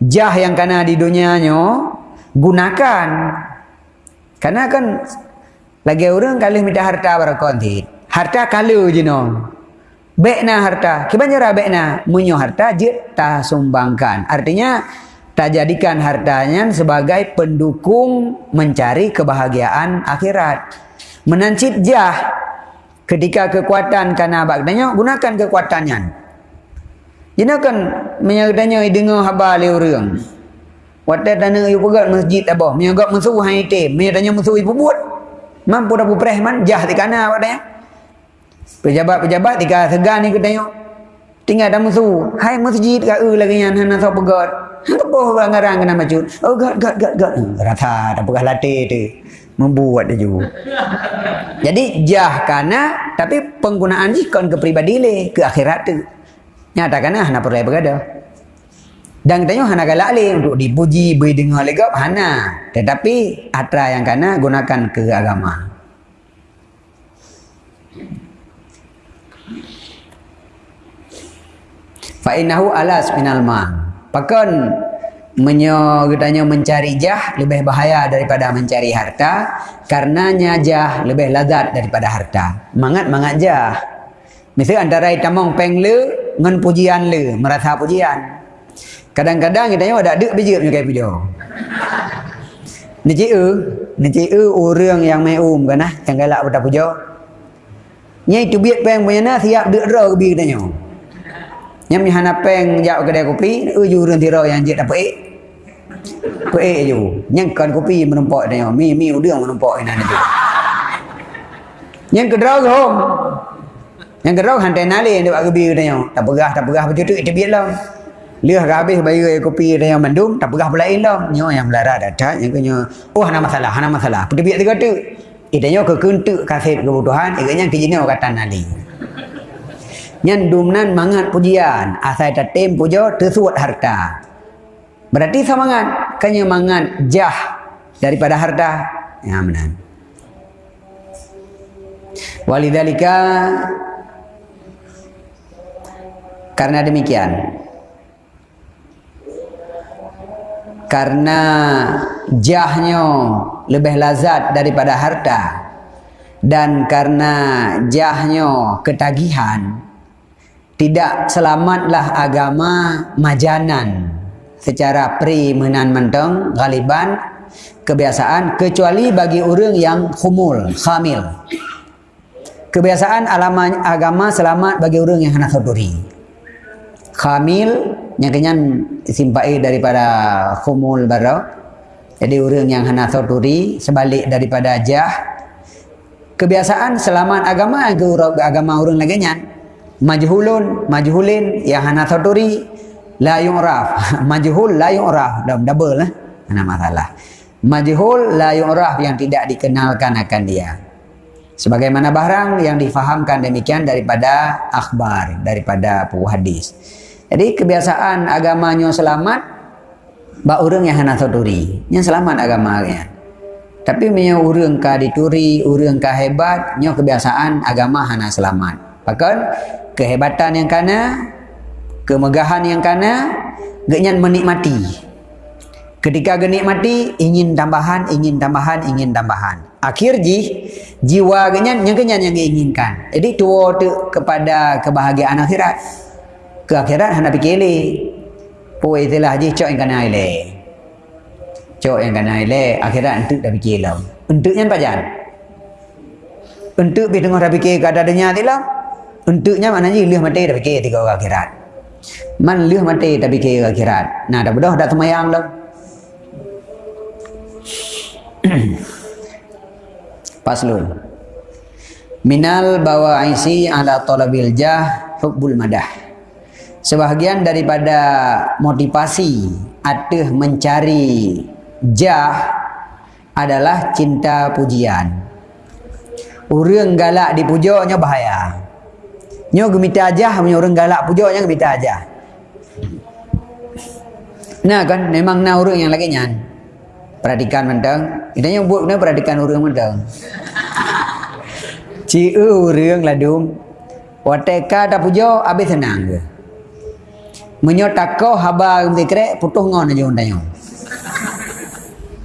Jah yang kana di dunianya Gunakan. Karena kan lagi orang kalau minta harta berakonti. Harta kalau je no. Bekna harta. Kibanya bekna. Munyo harta je tak sumbangkan. Artinya tak jadikan hartanya sebagai pendukung mencari kebahagiaan akhirat. Menancit jah ketika kekuatan karena bagdanya gunakan kekuatannya. Jina kan menyagdanya dengar haba le orang. Waktu tanya you pegat masjid apa? Menyagak musuh hai tim. Menyagak tanya musuh ibu buat. Mampu dah pupreh man jah di kana awak tanya. Pejabat-pejabat tika segan ni kita tengok. Tinggal dah musuh. Hai masjid ka u lagi yang hana so pegat. Apa orang ngarang kena macut. Oh gad gad gad. Hmm, rata tak pegah latih tu. Membuat dia juga. Jadi jah kana tapi penggunaan jikon ke pribadi le ke akhirat tu. Nyata kana hana perlu berada. Dan kita hana galak le untuk dipuji, beri dengar legap, hana. Tetapi atra yang kana gunakan ke agama. Fa innahu alas minal ma. Pakon menyo katanya mencari jah lebih bahaya daripada mencari harta karenanya jah lebih lazat daripada harta. Mangat mangat jah. Misal antara itamong peng le ngan pujian le, merasa pujian. Kadang-kadang kita tengok ada dek biji punya kayak video. Ni cik e, ni cik e orang yang mai um kan ah, yang galak pada puja. Nyai tu biat peng punya nah siap dek ro ke bi tanya. Nyam ni hana peng jak kedai kopi, e ju urang tira yang jek dapat ek. Pe ek ju. Nyang kan kopi menempok tanya, mi mi udang menempok ina ni tu. Nyang kedrau ke hom. Yang kedrau hantai nali dia buat kebi tanya. Tak pegah, tak pegah betul tu, itu biar Lihat habis bayar kopi dia yang mendung, tak pegah pula ilang. Nyo yang melara datang, yang kena, oh hana masalah, hana masalah. Pergi biar tiga tu. Itanya ke kentuk kasih kebutuhan, ikatnya ke jenis kata nali. Nyan dumnan mangat pujian, asal tatim puja, tersuat harta. Berarti semangat, kanya mangat jah daripada harta. Ya benar. Walidhalika karena demikian karena jahnya lebih lazat daripada harta. Dan karena jahnya ketagihan tidak selamatlah agama majanan. Secara pri menan menteng galiban kebiasaan kecuali bagi orang yang khumul khamil. Kebiasaan alama agama selamat bagi orang yang hendak saduri khamil yang kenyan simpai daripada khumul bara. Jadi orang yang hendak soturi sebalik daripada jah. Kebiasaan selamat agama agama orang lagi nyan majhulun majhulin yang hendak soturi la yu'raf. Majhul la yu'raf. Double lah mana masalah. Majhul la yu'raf yang tidak dikenalkan akan dia. Sebagaimana barang yang difahamkan demikian daripada akhbar daripada hadis jadi kebiasaan agamanya selamat bak orang yang hendak turi. Yang selamat agamanya. Tapi punya orang ka dituri, orang ka hebat, nyo kebiasaan agama hana selamat. Bahkan kehebatan yang kana, kemegahan yang kana, genyan menikmati. Ketika menikmati, ingin tambahan, ingin tambahan, ingin tambahan. Akhir ji, jiwa genyan, yang genyan yang diinginkan. Jadi tua tu kepada kebahagiaan akhirat ke akhirat hendak fikir le poi itulah je cok yang kena ile cok yang kena ile akhirat entuk dah fikir lah entuknya apa jan entuk bi tengah dah fikir kada adanya tilah entuknya maknanya lih mati dah fikir tiga orang akhirat. Man lih mati dah fikir akhirat. Nah dah bedah dah semayang lah paslun minal bawa aisi ala talabil jah hubbul madah sebahagian daripada motivasi atau mencari jah adalah cinta pujian. Orang galak dipujanya bahaya. Nyo gemita aja, punya orang galak pujanya gemita aja. Nah kan memang na orang yang lagi nyan. Perhatikan mentang. Kita yang buat kena perhatikan orang mentang. Ciu orang ladung. Wateka tak puja habis senang ke? Menyotako haba zikre putus ngon aja undang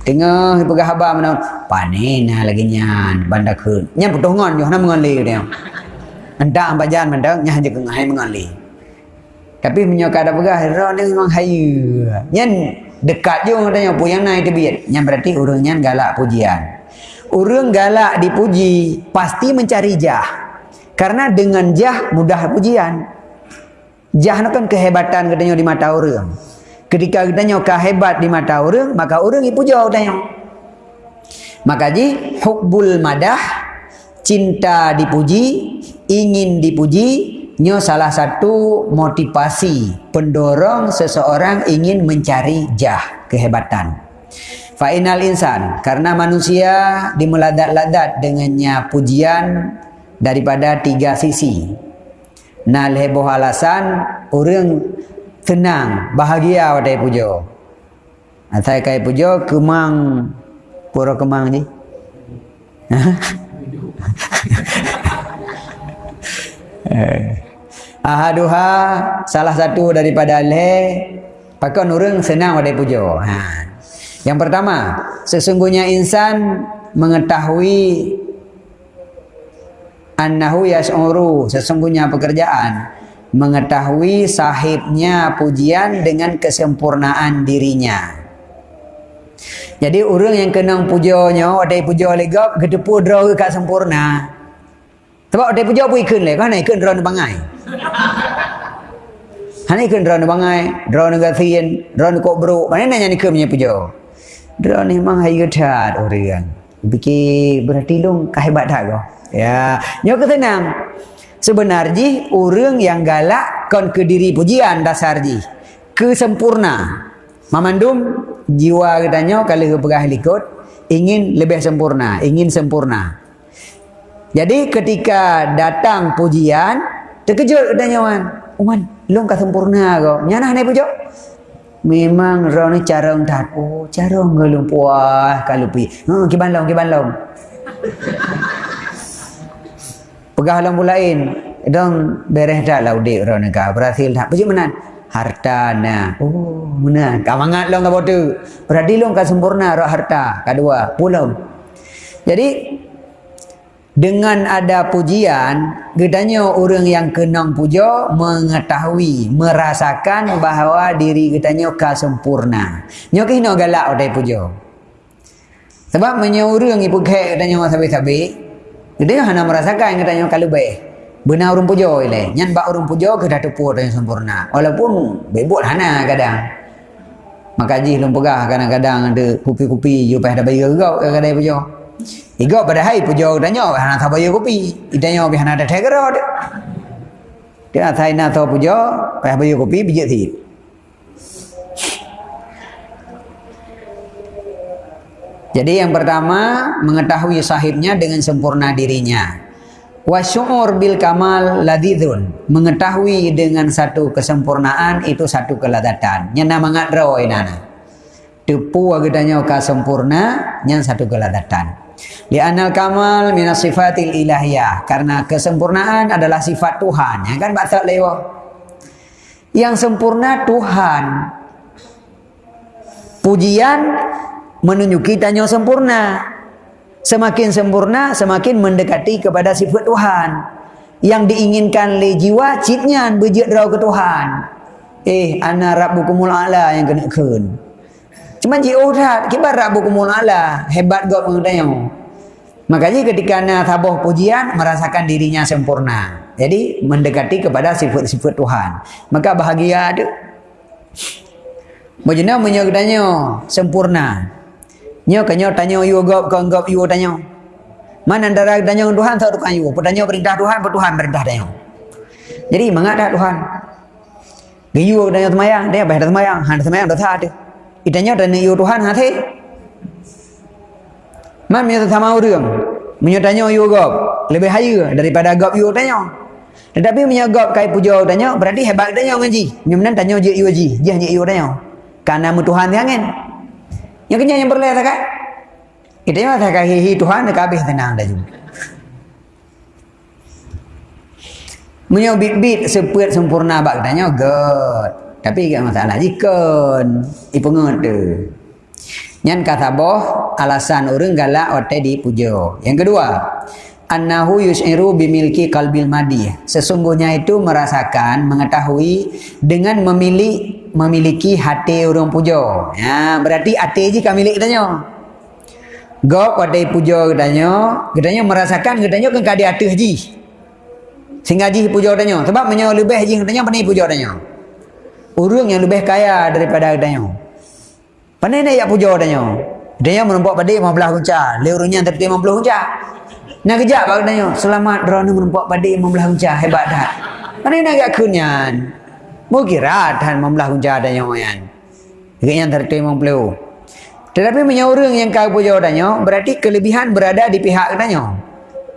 tengah pegah haba mana panina lagi nyan banda kun nyan putus ngon yo nam ngon li dia anda amba jan manda nya je ngai mengon li tapi menyoka ada pegah ro ni memang hayu. Nyan dekat je orang pu yang naik tebiat nyan berarti urang nyan galak pujian. Urang galak dipuji pasti mencari jah. Karena dengan jah mudah pujian Jah kan kehebatan katanya di mata orang. ketika katanya kah hebat di mata orang maka orang dipuja katanya maka ji hubbul madah cinta dipuji ingin dipuji nyo salah satu motivasi pendorong seseorang ingin mencari jah kehebatan Fa'inal insan karena manusia dimeladat-ladat dengannya pujian daripada tiga sisi. Nal heboh alasan orang tenang, bahagia wadai pujo. Atai kai pujo kemang pura kemang ni. Ahaduha salah satu daripada le pakon orang senang wadai pujo. Ha. Yang pertama, sesungguhnya insan mengetahui annahu yas'uru, sesungguhnya pekerjaan mengetahui sahibnya pujian dengan kesempurnaan dirinya. Jadi orang yang kena pujonya, ada pujo legap, kedepu draw ke sempurna. Sebab ada pujo pun ikun le, kan ikun draw bangai. Hani ikun draw bangai, draw negasin, draw kok bro. Mana nanya ke punya pujo? Dia ni memang hai gedat orang. Fikir berarti long kehebat dah kau. Ya, nyo ketenang. Sebenarnya orang yang galak kon ke diri pujian dasar ji. Kesempurna. Mamandum jiwa katanya kalau pegah likut ingin lebih sempurna, ingin sempurna. Jadi ketika datang pujian, terkejut katanya Wan. Wan, long ka sempurna kau. Nyana ni pujuk? Memang orang ni cara untat. Oh, cara ngelung puas kalau pi. Ha, kiban long, kiban long. Pegah lampu lain. Dong beres dah lah udik orang ni Berhasil tak. Pujuk menan. Harta na. Oh, menan. Kamangat long kau tu. Berarti long kau sempurna roh harta. Kedua, pulau. Jadi dengan ada pujian, gedanya orang yang kenang puja mengetahui, merasakan bahawa diri gedanya ka sempurna. Nyo ke hino galak odai puja. Sebab menyo orang ibu kek gedanya sabi-sabi, gedanya hana merasakan gedanya kalau baik. Benar orang puja ile. Nyan bak orang puja ke dah tepu yang sempurna. Walaupun bebot hana kadang. Maka ji lum pegah kadang-kadang ada kupi-kupi you dah bayar kau kadang-kadang puja. Igo pada hai pujo danyo hana tha bayo kopi. Idanyo bi hana da thegaro de. Dia thai na tho pujo pa bayo kopi bijak thi. Jadi yang pertama mengetahui sahibnya dengan sempurna dirinya. Wasyur bil kamal ladidun mengetahui dengan satu kesempurnaan itu satu keladatan. Nyana mangadro inana. Tepu agedanya ka sempurna nyan satu keladatan. Li'anal kamal minas sifatil ilahiyah. Karena kesempurnaan adalah sifat Tuhan. Ya kan batal lewa. Yang sempurna Tuhan. Pujian menunjuki tanya sempurna. Semakin sempurna, semakin mendekati kepada sifat Tuhan. Yang diinginkan oleh jiwa, cipnya berjit rau ke Tuhan. Eh, ana rabbukumul a'la yang kena kun. Cuma jauh dah, kibar rabbukumul a'la. Hebat gak mengenai Makanya ketika nak tabuh pujian merasakan dirinya sempurna. Jadi mendekati kepada sifat-sifat Tuhan. Maka bahagia ada. Bagaimana menyertanya sempurna. Nyo kanyo tanya you gop kau gop you tanya. Mana antara tanya Tuhan tak tukang you. Pertanya perintah Tuhan, Tuhan perintah tanya. Jadi mengada Tuhan. Gayu tanya semayang, dia bayar semayang, han semayang dah tak ada. Itanya tanya you Tuhan hati. Man punya sama orang. Punya tanya you gop. Lebih haya daripada gop you tanya. Tetapi punya gop kai puja tanya. Berarti hebat tanya ngaji. Menan tanya je you ji. Jih je you tanya. Karena mu Tuhan yang kan. Yang kenya yang berleh tak kan? Kita yang tak hihi Tuhan nak habis tenang dah juga. Punya bit-bit sepet sempurna bak tanya. God. Tapi tak masalah. Jikon. Ipengut tu. Yang kata boh alasan orang galak ote di pujo. Yang kedua, annahu yus'iru bimilki qalbil madi. Sesungguhnya itu merasakan, mengetahui dengan memilih memiliki hati orang pujo. Ya, berarti hati ji kami milik katanya. Gop pada pujo katanya, katanya merasakan katanya kan kadi hati ji. Sehingga ji pujo katanya. Sebab menyo lebih ji katanya pandai pujo katanya. Orang yang lebih kaya daripada katanya. Pandai nak puja katanya. Dia yang menempok pada imam belah kunca. Dia orangnya terti imam belah kunca. Nak kejap pak katanya. Selamat drone menempok pada imam belah kunca. Hebat dah. Pandai nak yak kunyan. Mau kira dan imam belah kunca katanya. Dia yang imam belah. Tetapi orang yang kau puja katanya. Berarti kelebihan berada di pihak katanya.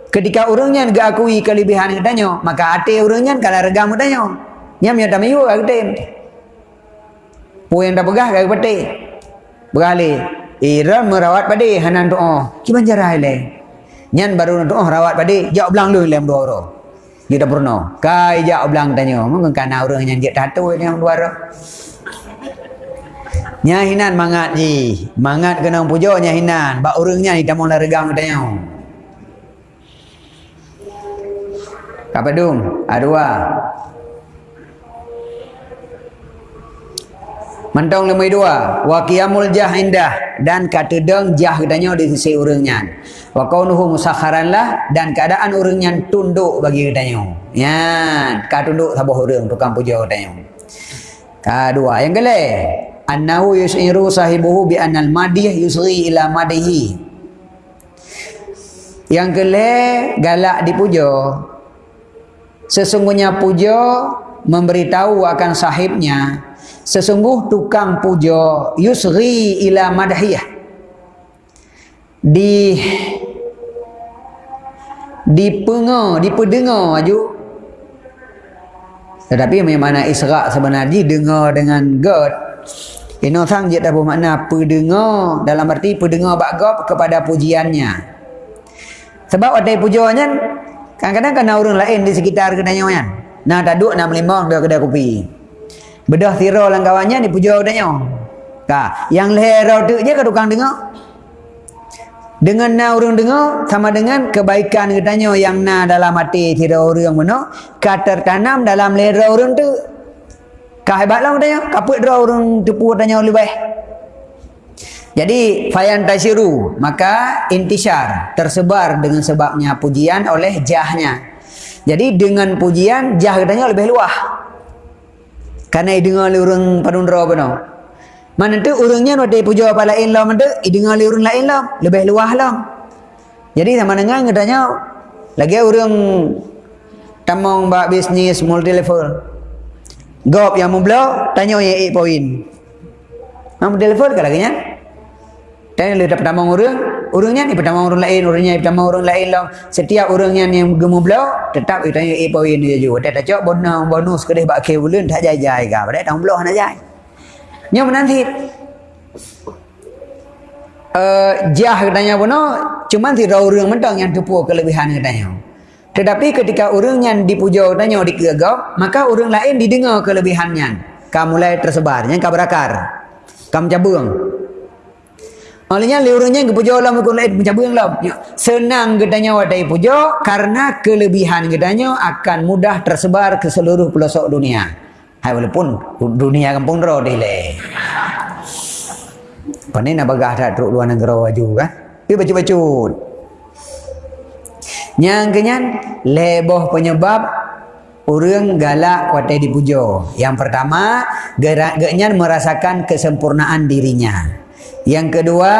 Ketika orangnya enggak akui kelebihan katanya. Maka hati orangnya kalau regam katanya. Yang tak mayu katanya. Pu yang tak pegah katanya. Beralih. Ira merawat pada hanan doa. Kiman cara ile? Nyan baru doa rawat pada jauh belang lu lem dua orang. Kita pernah. Kai jauh belang tanya. Mungkin kana orang yang dia tatu yang dua orang. Nya hinan mangat ji. Mangat kena pujo nya hinan. Ba orangnya ni tamu regang tanya. Apa dum? Adua. Mentong lemai dua. Wa qiyamul jah indah. Dan kata deng jah katanya di sisi urangnya. Wa kaunuhu musakharan lah. Dan keadaan urangnya tunduk bagi katanya. Ya, ka tunduk sabah urang tukang puja katanya. Kedua. Yang kele. Annahu yus'iru sahibuhu bi annal madih yusri ila madihi. Yang kele galak dipuja. Sesungguhnya puja memberitahu akan sahibnya sesungguh tukang puja yusri ila madhiyah. Di di penga di pedengar aju tetapi memang isra sebenarnya dengar dengan god ini sang je tak bermakna pedengar dalam arti pedengar bagop kepada pujiannya. Sebab ada pujuannya kadang-kadang kena orang lain di sekitar kedai kan nah tak duduk nak melimang dia kedai kopi Bedah tira lang kawannya ni puja udahnya. Ka, yang leher tu je ke tukang dengar? Dengan na orang dengar sama dengan kebaikan katanya yang na dalam hati tira orang mana ka tertanam dalam leher orang tu. Ka hebatlah katanya, kaput dra orang tepu katanya lebih baik. Jadi fayan tasiru maka intisar tersebar dengan sebabnya pujian oleh jahnya. Jadi dengan pujian jah katanya lebih luah. Karena dengar le orang panundra apa no. Mana tu orangnya nak puja apa lain lah mana dengar le orang lain lah lebih luah lah. Jadi sama dengan katanya lagi orang tamang bak bisnis multi level. Gop yang membela tanya yang 8 poin. Multi level ke lagi nya? Tanya le dapat tamang orang orangnya ni pertama orang lain orangnya pertama orang lain lah. Setiap orangnya yang gemuk belau tetap kita tanya eh poin dia juga tak cak bonus bonus kedai bak ke bulan tak jai jai ka pada tahun belau nak jai. Nyom nanti? Uh, jah katanya bono cuma si orang mentang yang tupu kelebihan katanya tetapi ketika orang yang dipuja katanya digagap maka orang lain didengar kelebihannya. Kamu mulai tersebar yang kabrakar kamu cabung Maksudnya liurnya ke puja Allah mengikut lain yang. Ya. Senang gedanya wadai puja karena kelebihan gedanya akan mudah tersebar ke seluruh pelosok dunia. Hai walaupun dunia kampung roh dile. Pani nak bagah tak teruk luar negara waju kan? Pi baca-baca. Yang kenyan leboh penyebab orang galak wadai dipuja. Yang pertama, gerak merasakan kesempurnaan dirinya. Yang kedua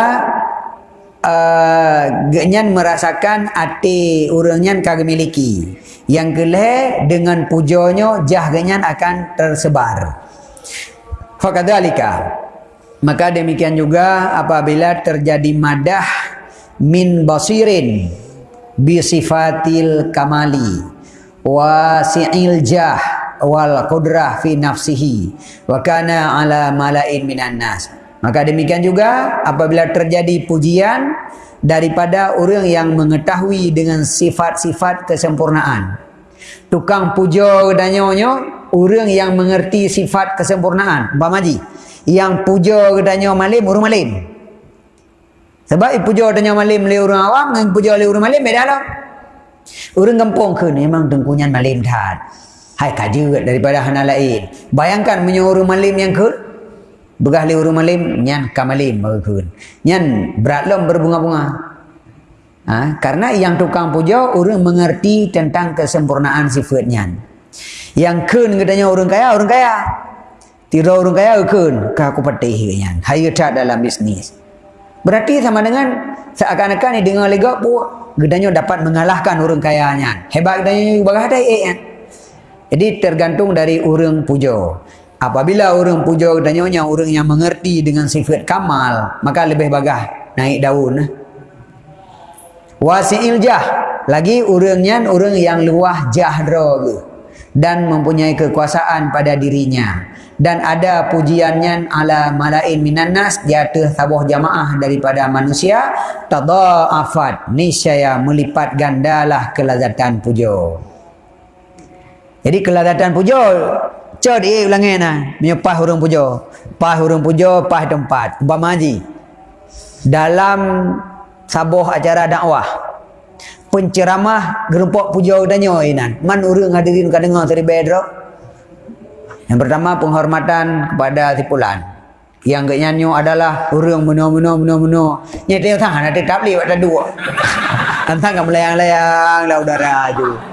uh, genyan merasakan hati urangnya kagak miliki. Yang kelih dengan pujonya jah genyan akan tersebar. Fakadalika. Maka demikian juga apabila terjadi madah min basirin bi sifatil kamali wa si'il jah wal qudrah fi nafsihi wa kana ala malain minan nas Maka demikian juga apabila terjadi pujian daripada orang yang mengetahui dengan sifat-sifat kesempurnaan. Tukang puja kedanyonya orang yang mengerti sifat kesempurnaan. Umpama maji, yang puja kedanyo malim orang malim. Sebab puja kedanyo malim le orang awam dengan puja le orang malim beda lah. Orang kampung ke memang dengkunyan malim dah. Hai kaji daripada hana lain. Bayangkan menyuruh malim yang ke Begah li urung malim, nyan kamalim merukun. Nyan berat lom berbunga-bunga. Ha? Karena yang tukang puja, orang mengerti tentang kesempurnaan sifat nyan. Yang kun katanya orang kaya, orang kaya. Tiro orang kaya ukun, kah aku patih kan. Hayu tak dalam bisnis. Berarti sama dengan seakan-akan ni dengar lega pun gedanya dapat mengalahkan orang kayanya. Hebat gedanya bagah ada eh. Jadi tergantung dari orang pujo. Apabila orang pujo gedanya orang yang mengerti dengan sifat kamal, maka lebih bagah naik daun. Wasi'il jah. Lagi orangnya orang yang luah jahdra dan mempunyai kekuasaan pada dirinya dan ada pujiannya ala malain minan nas di atas jamaah daripada manusia tadhaafat niscaya melipat gandalah kelazatan pujo jadi kelazatan pujo cod eh ulangi nah menyepah hurung pujo pah hurung pujo pah tempat umpama haji dalam sabuh acara dakwah penceramah gerempok pujo danyo inan man urang hadirin kadengar tadi bedro yang pertama penghormatan kepada tipulan. Yang kenyanyo adalah urang meno-meno meno-meno. Nya tengok tang ada tabli buat dua. Tantang kan melayang-layang lah udara aju.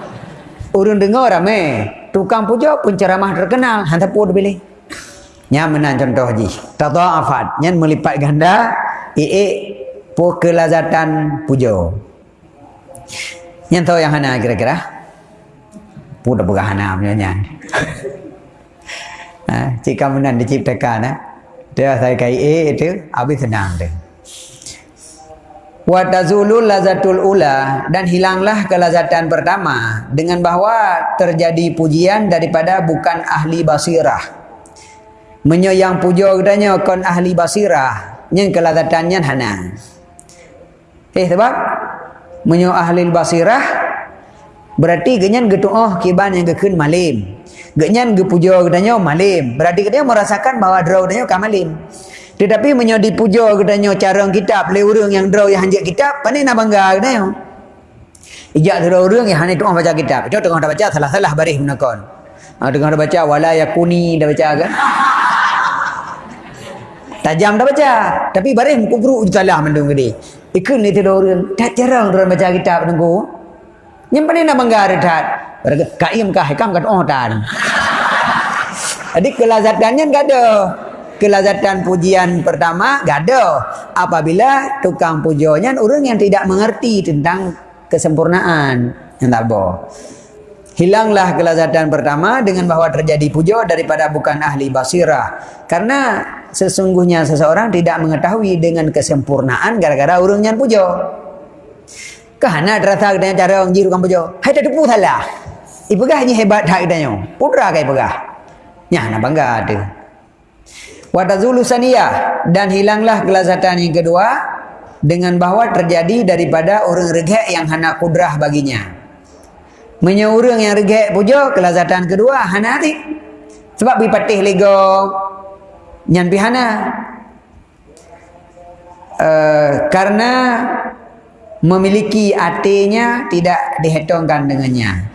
Urang dengar rame. Tukang puja penceramah terkenal. Hantar pun pilih. Nya menan contoh ji. Tata afat. Nya melipat ganda. Ee po kelazatan puja. Nya tahu yang hana kira-kira. Pudah bergahana punya nya ha, jika menang diciptakan ha, dia saya kai A itu habis senang dia wa tazulul lazatul ula dan hilanglah kelazatan pertama dengan bahawa terjadi pujian daripada bukan ahli basirah menyo yang pujo katanya kon ahli basirah yang kelazatannya hana eh sebab menyo ahli basirah berarti genyan getu oh kiban yang gekun malim Genyan ge puja katanya malim. Berarti katanya merasakan bahawa draw katanya kan malim. Tetapi menyodi puja katanya cara kitab le urang yang draw yang hanjak kitab, pandai nak bangga katanya. Ijak draw urang yang hanai tuang baca kitab. Itu tengah baca salah-salah baris menakon. Ha, tengah baca wala yakuni dah baca kan. Tajam dah baca. Tapi baris je salah mendung gede. Ikut ni tu orang. Tak jarang orang baca kitab nunggu. Yang pandai nak bangga redat. Berarti kaim kah hikam kat oh tan. Jadi kelazatannya enggak ada. Kelazatan pujian pertama enggak ada. Apabila tukang pujonya orang yang tidak mengerti tentang kesempurnaan yang tak boh. Hilanglah kelazatan pertama dengan bahawa terjadi pujo daripada bukan ahli basirah. Karena sesungguhnya seseorang tidak mengetahui dengan kesempurnaan gara-gara urungnya pujo. Kahana terasa dengan cara orang jiru kan pujo. Hai tak depu salah. Ipegah ni hebat tak katanya. Putra kai pegah. Ya, nak bangga ada. Wa tazulu saniyah dan hilanglah kelazatan yang kedua dengan bahawa terjadi daripada orang regek yang hana kudrah baginya. Menyeurang yang regek puja kelazatan kedua hana hati. Sebab bi patih lego nyan pihana. Uh, karena memiliki artinya tidak dihitungkan dengannya.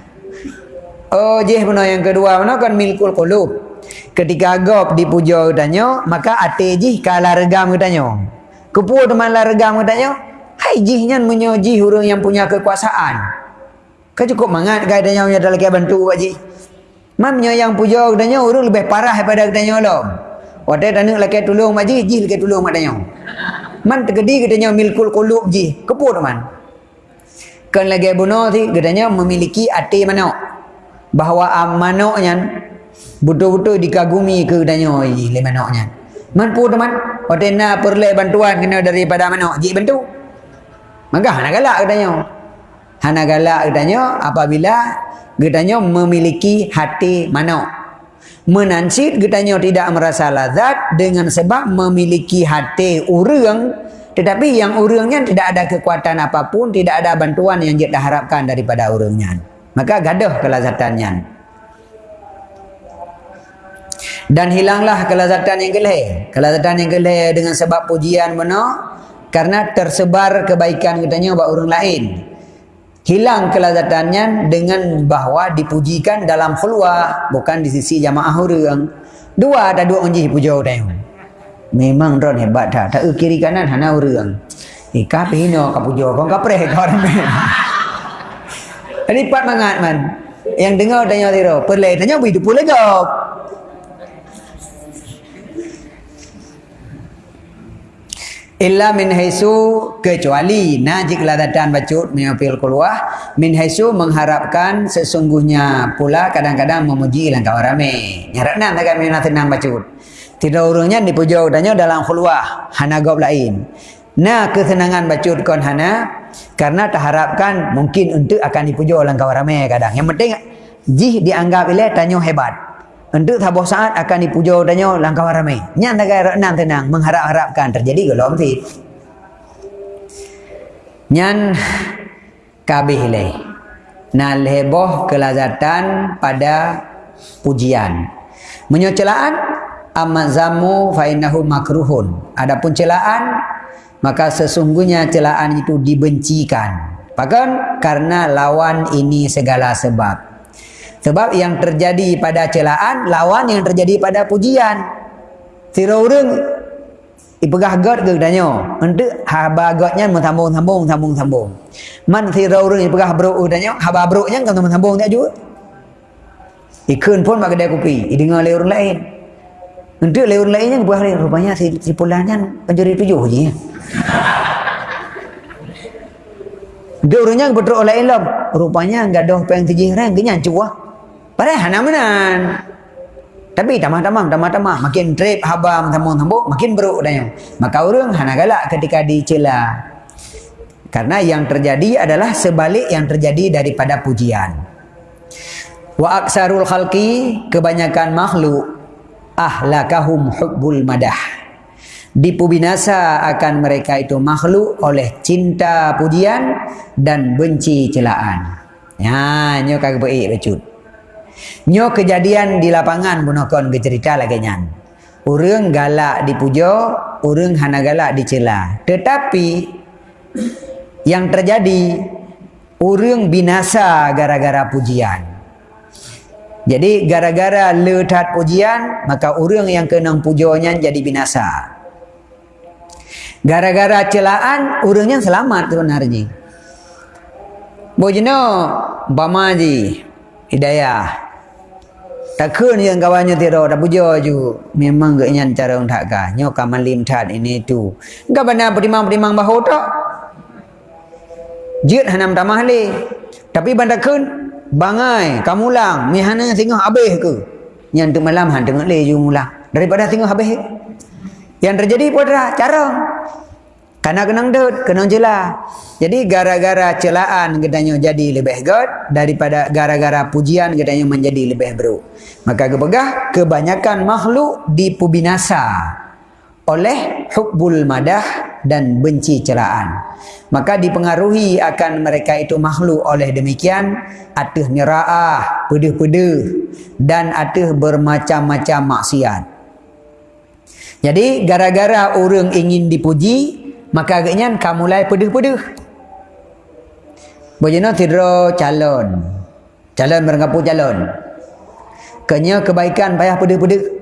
Oh jih benar yang kedua mana kan milkul qulub. Ketika agop dipuja katanya, maka ate jih kala regam katanya. Kepu teman la regam katanya, hai jihnya menyoji hurung yang punya kekuasaan. Kan cukup mangat katanya punya dalam kia bantu pak jih. Man yang puja katanya hurung lebih parah daripada katanya lo. Wadah tanya laki tolong mak jih, jih laki tolong mak tanya. Man tergedi katanya milkul qulub jih. Kepu teman. Kan lagi bunuh ti katanya memiliki ate mana? bahawa amanoknya betul-betul dikagumi ke danyo le manoknya man pu teman otena perle bantuan kena daripada manok. Ji bantu maka hana galak katanya hana galak katanya apabila katanya memiliki hati manok. Menansit katanya tidak merasa lazat dengan sebab memiliki hati urang. Tetapi yang urangnya tidak ada kekuatan apapun tidak ada bantuan yang dia harapkan daripada urangnya. Maka gaduh kelazatannya dan hilanglah kelazatan yang geleh kelazatan yang geleh dengan sebab pujian mana karena tersebar kebaikan katanya buat orang lain. Hilang kelazatannya dengan bahawa dipujikan dalam khulwah bukan di sisi jamaah orang. Dua ada dua unji puja orang. Memang ron hebat tak? Tak kiri kanan hana orang. Ikah pihino kapujo kapreh kau orang Lipat mangat man. Yang dengar tanya tiro, perle tanya hidup pula kau. Illa min haisu kecuali najik ladatan bacut menyapil keluar min haisu mengharapkan sesungguhnya pula kadang-kadang memuji ilang kau rame nyarakna tak kami nak tenang bacut. Tidak urungnya dipuja udahnya dalam keluar hana gob lain. Nah kesenangan bacut kon hana karena terharapkan mungkin untuk akan dipuja kau rame kadang. Yang penting jih dianggap ilai tanyo hebat untuk tabuh saat akan dipuja danyo langkah ramai. Nyan kaya renang tenang mengharap-harapkan terjadi ke tit. Nyan kabih le. Na leboh kelazatan pada pujian. Menyocelaan amat zamu fa innahu makruhun. Adapun celaan maka sesungguhnya celaan itu dibencikan. Bahkan karena lawan ini segala sebab. Sebab yang terjadi pada celaan lawan yang terjadi pada pujian. Sira urang ipegah god ke danyo. Untuk haba godnya sambung sambung sambung sambung. Man sira urang ipegah bro danyo haba bro-nya kan sambung tak juga. Ikun pun mak kedai kopi, dengar le orang lain. Untuk le orang lainnya buah le rupanya si si pulannya penjuri tujuh je. Dia orangnya betul oleh ilmu. Rupanya enggak ada tujuh orang, kenyan cuah. Padahal hana menan. Tapi tamah-tamah, tamah-tamah. Makin trip, habam, tambung-tambung, makin beruk daya. Maka orang hana galak ketika dicela. Karena yang terjadi adalah sebalik yang terjadi daripada pujian. Wa aksarul khalqi, kebanyakan makhluk, ahlakahum hubbul madah. Dipubinasa akan mereka itu makhluk oleh cinta pujian dan benci celaan. Ya, nyok kagak baik becut. Nyo kejadian di lapangan bunokon ke cerita lagi nyan. Urang galak dipuja, urang hana galak dicela. Tetapi yang terjadi urang binasa gara-gara pujian. Jadi gara-gara letat pujian, maka urang yang kena pujanya jadi binasa. Gara-gara celaan, urangnya selamat sebenarnya. Bojino, Bamaji, Hidayah, tak kun yang kawannya tiro tak puja ju memang gak nyan cara untuk ka nyo ka malim tat ini tu. Perimang perimang bahu tak? Jit hanam tamah le tapi banda kun bangai kamulang mi hana tengok habis ke? Nyan tu malam han tengok le ju mulang daripada tengok habis. Yang terjadi pada cara karena kenang dut, kenang celah. Jadi gara-gara celaan gedanya jadi lebih good daripada gara-gara pujian gedanya menjadi lebih buruk. Maka kepegah kebanyakan makhluk dipubinasa oleh hubbul madah dan benci celaan. Maka dipengaruhi akan mereka itu makhluk oleh demikian atuh nira'ah, pedih-pedih dan atuh bermacam-macam maksiat. Jadi gara-gara orang ingin dipuji, maka agaknya kamu mulai pedih-pedih. Bojana tidur calon. Calon merengapu calon. Kenya kebaikan payah pedih-pedih.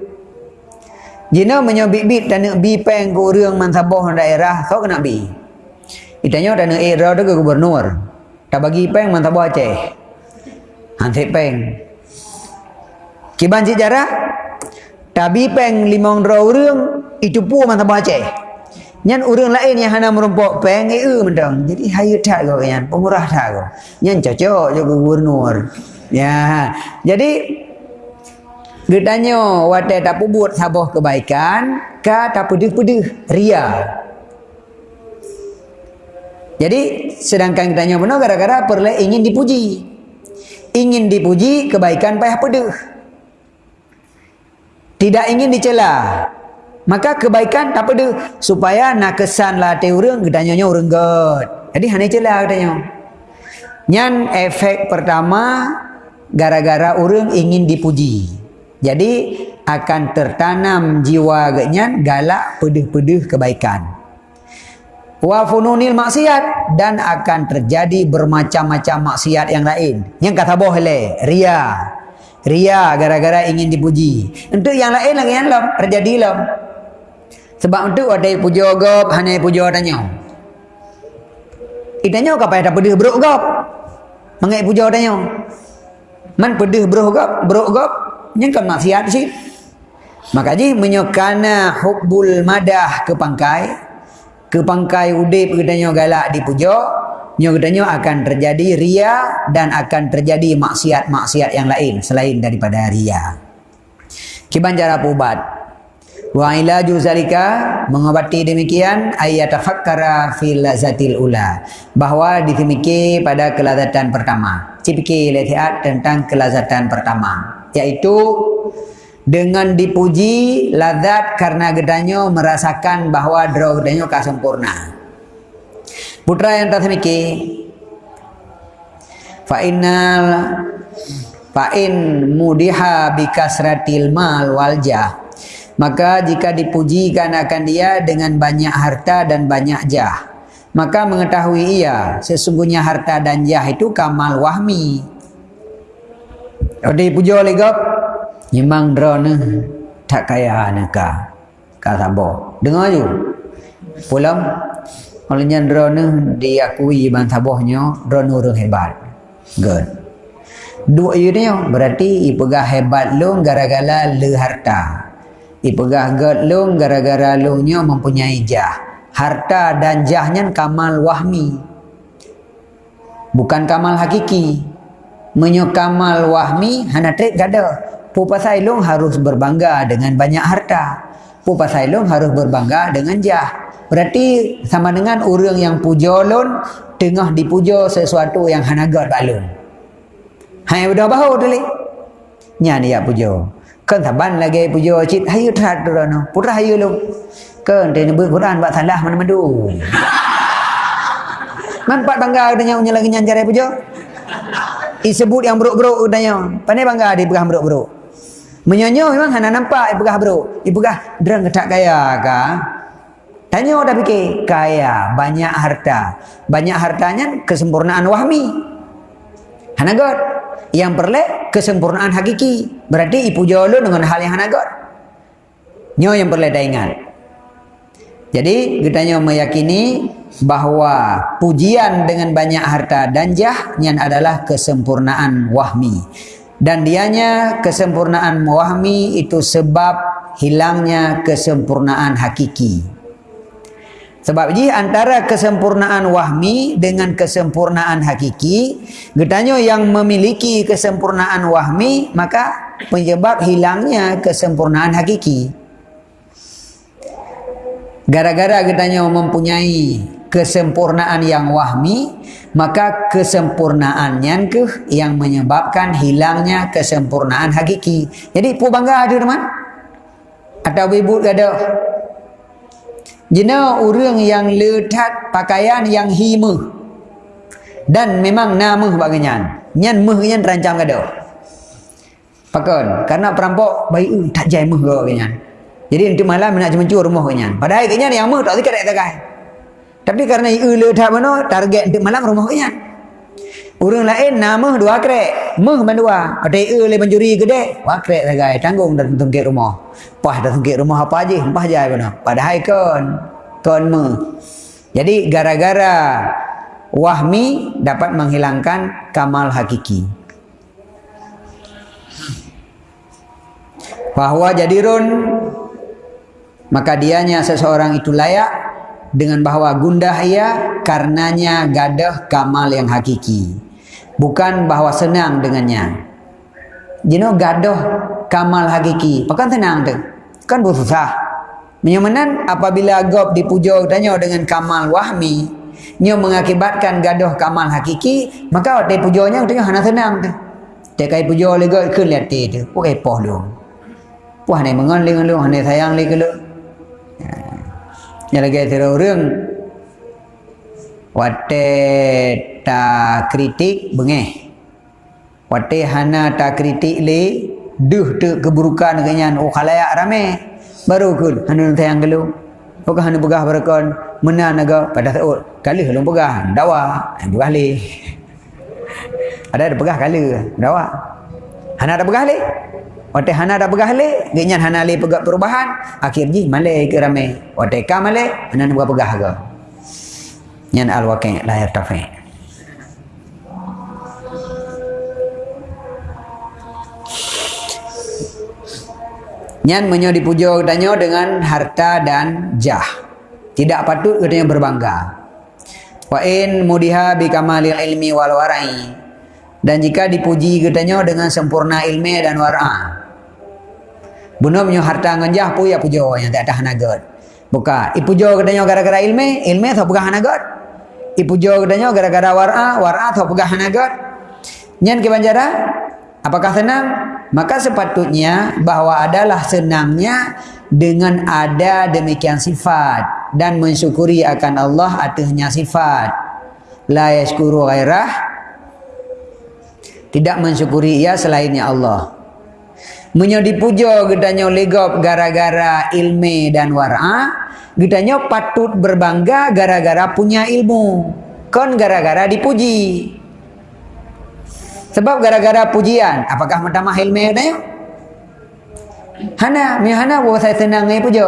Jina menyobit-bit dan bi peng ke orang mansabah daerah kau kena bi. Itanya dan nak era tu ke gubernur. Tak bagi peng mansabah Aceh. Hansip peng. Kiban sejarah tabi peng limong orang itu pun mansabah Aceh Nyan orang lain yang hana merumpok peng eh mentang. Jadi hayu tak kau kan, pemurah tak kau. Nyan cocok je gubernur. Ya. Jadi Gedanya wadah tak buat sabah kebaikan Ka tak pedih-pedih Ria Jadi sedangkan gedanya benar Gara-gara perlu ingin dipuji Ingin dipuji kebaikan payah pedih Tidak ingin dicela Maka kebaikan apa dia supaya nak kesan lah te urang gedanya urang god. Jadi hanya celah gedanya. Nyan efek pertama gara-gara urang ingin dipuji. Jadi akan tertanam jiwa genyan galak pedih-pedih kebaikan. Wa fununil maksiat dan akan terjadi bermacam-macam maksiat yang lain. Yang kata boleh ria. Ria gara-gara ingin dipuji. Untuk yang lain lagi yang lam terjadi lam. Sebab itu ada puja gop, hanya puja tanya. Itanya kau payah pedih beruk gop. Mengai puja tanya. Man pedih beruk gop, beruk gop. Yang kan maksiat sih. Maka ji menyokana hubbul madah ke pangkai ke pangkai udip katanya galak dipuja nyo katanya akan terjadi ria dan akan terjadi maksiat-maksiat yang lain selain daripada ria kiban cara ubat Wa ilaju zalika mengobati demikian ayat tafakkara fil lazatil ula bahwa ditemiki pada kelazatan pertama. Cipiki letiat tentang kelazatan pertama yaitu dengan dipuji lazat karena gedanyo merasakan bahwa draw gedanyo ka sempurna. Putra yang tak temiki fa innal fa in mudiha bikasratil mal wal jah Maka jika dipujikan akan dia dengan banyak harta dan banyak jah. Maka mengetahui ia sesungguhnya harta dan jah itu kamal wahmi. Kalau dipuji oleh gop, memang drone tak kaya neka. Kata bo. Dengar ju. Pulang. Olehnya drone diakui bang tabohnya drone orang hebat. Good. Dua ini berarti ipegah hebat lu gara-gara le harta. Ipegah gad long gara-gara longnya mempunyai jah. Harta dan jahnya kamal wahmi. Bukan kamal hakiki. Menyo kamal wahmi hana trik gada. Pupa long harus berbangga dengan banyak harta. Pupa long harus berbangga dengan jah. Berarti sama dengan orang yang puja lon tengah dipuja sesuatu yang hana gad balon. Hanya berdoa bahu tu li. Nya dia puja. Kan taban lagi pujo cit hayu trat no. Putra hayu lu. Kan dia nyebut Quran buat salah mana madu. Nampak bangga adanya unya lagi nyanjar pujo. Isebut yang buruk-buruk adanya. Pandai bangga dia pegah buruk-buruk. Menyonyo memang hana nampak pegah buruk. Ipegah derang ketak kaya ka. Tanya dah fikir kaya, banyak harta. Banyak hartanya kesempurnaan wahmi. Hana god yang perle kesempurnaan hakiki. Berarti ipu jolo dengan hal yang hanagot. Nyo yang perle dah ingat. Jadi kita nyo meyakini bahawa pujian dengan banyak harta dan jah yang adalah kesempurnaan wahmi. Dan dianya kesempurnaan wahmi itu sebab hilangnya kesempurnaan hakiki. Sebab ji antara kesempurnaan wahmi dengan kesempurnaan hakiki, getanyo yang memiliki kesempurnaan wahmi, maka penyebab hilangnya kesempurnaan hakiki. Gara-gara getanyo mempunyai kesempurnaan yang wahmi, maka kesempurnaannya ke yang menyebabkan hilangnya kesempurnaan hakiki. Jadi, pu bangga ada teman? Atau ibu ada Jena orang yang letak pakaian yang hima. Dan memang nama baginya. Nyan meh yang terancam kada. Pakon, karena perampok baik uh, tak jai meh baginya. Jadi nanti malam nak mencuri rumah baginya. Padahal kenya yang meh tak tiga tak. Tapi karena iu letak mana target nanti malam rumah baginya. Orang lain nama dua krek. Meh mandua. Ada iu le mencuri gede. Wah krek takai. Tanggung dan tungkit rumah. Pah dah tungkit rumah apa aja. Pah jai mana. Padahal kan kon me. Jadi gara-gara wahmi dapat menghilangkan kamal hakiki. Bahwa jadirun maka dianya seseorang itu layak dengan bahwa gundah ia karenanya gadah kamal yang hakiki. Bukan bahwa senang dengannya. Jino gadah kamal hakiki. Bukan senang tu. Kan susah. Menyamanan apabila gob dipuja tanya dengan kamal wahmi, nyo mengakibatkan gaduh kamal hakiki, maka dia pujanya tengah hana senang tu. Dia kai puja gob ke lihat tu. Okey poh lu. Puah ni mengon dengan lu, hana sayang ke lu. Ya lagi tira orang Wate ta kritik bengeh. Wate hana ta kritik le duh tu keburukan kenyan. Oh khalayak ramai baru kul hanu tayang gelu. Pegah hanu pegah berakon menan naga pada taut kali helum pegah dawa. Yang pegah li ada ada pegah kali dawa. Hana ada pegah li Wate hana ada pegah le, genyan hana le pegah perubahan, akhir ji male ke rame. Wate ka male, hana nuga pegah ga. Waqi' la yartafi'. Nyan menyo dipujo danyo dengan harta dan jah. Tidak patut katanya berbangga. Wa in mudiha bi kamalil ilmi wal wara'i. Dan jika dipuji katanya dengan sempurna ilmu dan wara'. Bunuh punya harta nganjah pu ya pujo yang tak tahan agat. Buka. Ipujo katanya gara-gara ilmu, ilmu tak pegah agat. Ipujo katanya gara-gara wara', wara' tak pegah agat. Nyan ke banjara? Apakah senang? Maka sepatutnya bahawa adalah senangnya dengan ada demikian sifat dan mensyukuri akan Allah atasnya sifat. La yashkuru ghairah tidak mensyukuri ia selainnya Allah. Menyo dipuja gedanya legop gara-gara ilmu dan wara, gedanya patut berbangga gara-gara punya ilmu. Kon gara-gara dipuji. Sebab gara-gara pujian, apakah mentamah ilmu dia? Hana, mi hana wo saya senang ngai puja.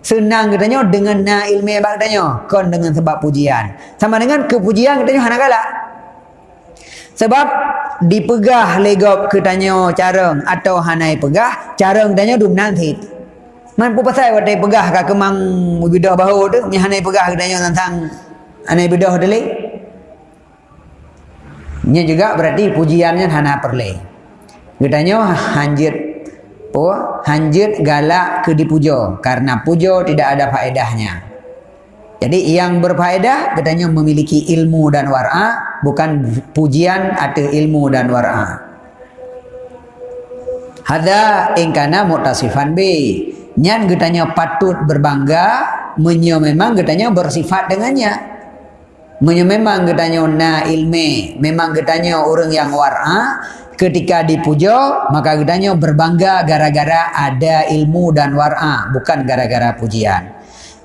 Senang katanya dengan na ilmu bak katanya, kon dengan sebab pujian. Sama dengan kepujian katanya hana galak. Sebab dipegah legop katanya carang atau hanai pegah, carang katanya dum nanti. Man pu pasal wadai pegah ka kemang bidah bahu tu, mi hanai pegah katanya tentang anai bidah delik. Nya juga berarti pujiannya hana perle. Gedanya hanjit oh hanjit galak ke dipujo karena pujo tidak ada faedahnya. Jadi yang berfaedah gedanya memiliki ilmu dan wara bukan pujian atau ilmu dan wara. Hada ingkana mutasifan B. Nyan gedanya patut berbangga menyo memang gedanya bersifat dengannya. Menyo memang katanya na ilme, memang katanya orang yang wara ketika dipuja maka katanya berbangga gara-gara ada ilmu dan wara bukan gara-gara pujian.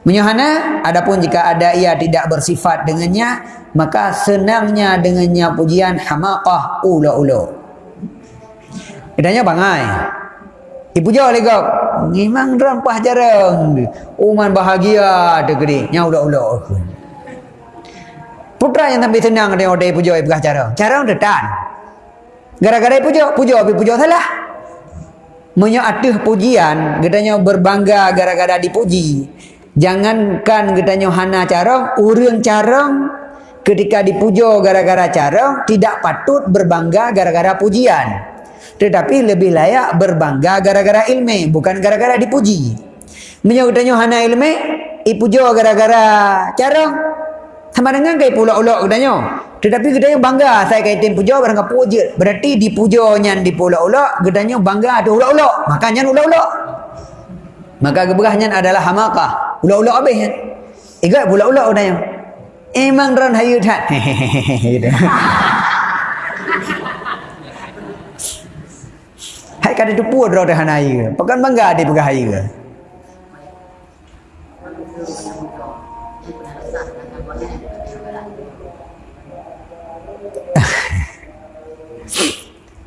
Menyohana adapun jika ada ia tidak bersifat dengannya maka senangnya dengannya pujian hamaqah ulo-ulo. Katanya bangai. Dipuja oleh kau. Memang rampah jarang. Uman bahagia degeri. Nya ulo-ulo. Putra yang tapi senang dia odai pujo ai pegah cara. Cara udah tan. Gara-gara pujo, pujo tapi pujo salah. Menyo atuh pujian, gedanya berbangga gara-gara dipuji. Jangankan gedanya hana cara, urang cara ketika dipujo gara-gara cara tidak patut berbangga gara-gara pujian. Tetapi lebih layak berbangga gara-gara ilmu, bukan gara-gara dipuji. Menyo gedanya hana ilmu, ipujo gara-gara cara, sama dengan kai pulau-ulau katanya. Tetapi gedanya bangga saya kaitin puja barang puja. Berarti dipujanya di pulau-ulau gedanya bangga ada ulau-ulau. Makanya ulau-ulau. Maka keberahnya adalah hamakah. Ulau-ulau habis. Ingat pulau-ulau katanya. Emang ran hayu tak. Hai kada tu puas dah hanai. Pekan bangga di pegah hayu.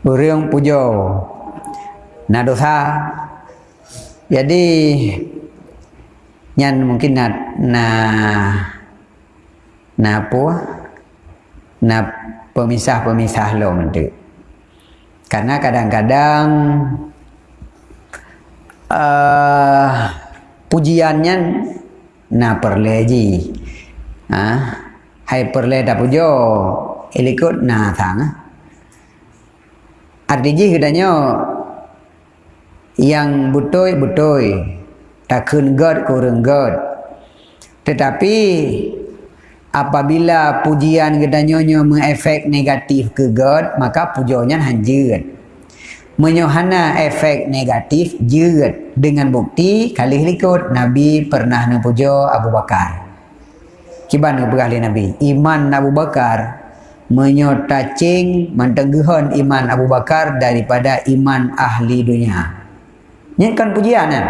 Burung pujo na dosa jadi nyan mungkin na na na apa? Na pemisah-pemisah lo nanti karena kadang-kadang uh, pujiannya na perleji ah hai perle da pujo ilikut na thang ah Artinya katanya yang butoi butoi takun god kurang god. Tetapi apabila pujian katanya mengefek negatif ke god maka pujonya hanjir. Menyohana efek negatif jerat dengan bukti kali likut Nabi pernah ngepujo Abu Bakar. Kiban ngepujo Nabi. Iman Abu Bakar menyotacing mentengguhon iman Abu Bakar daripada iman ahli dunia. Ini kan pujian kan?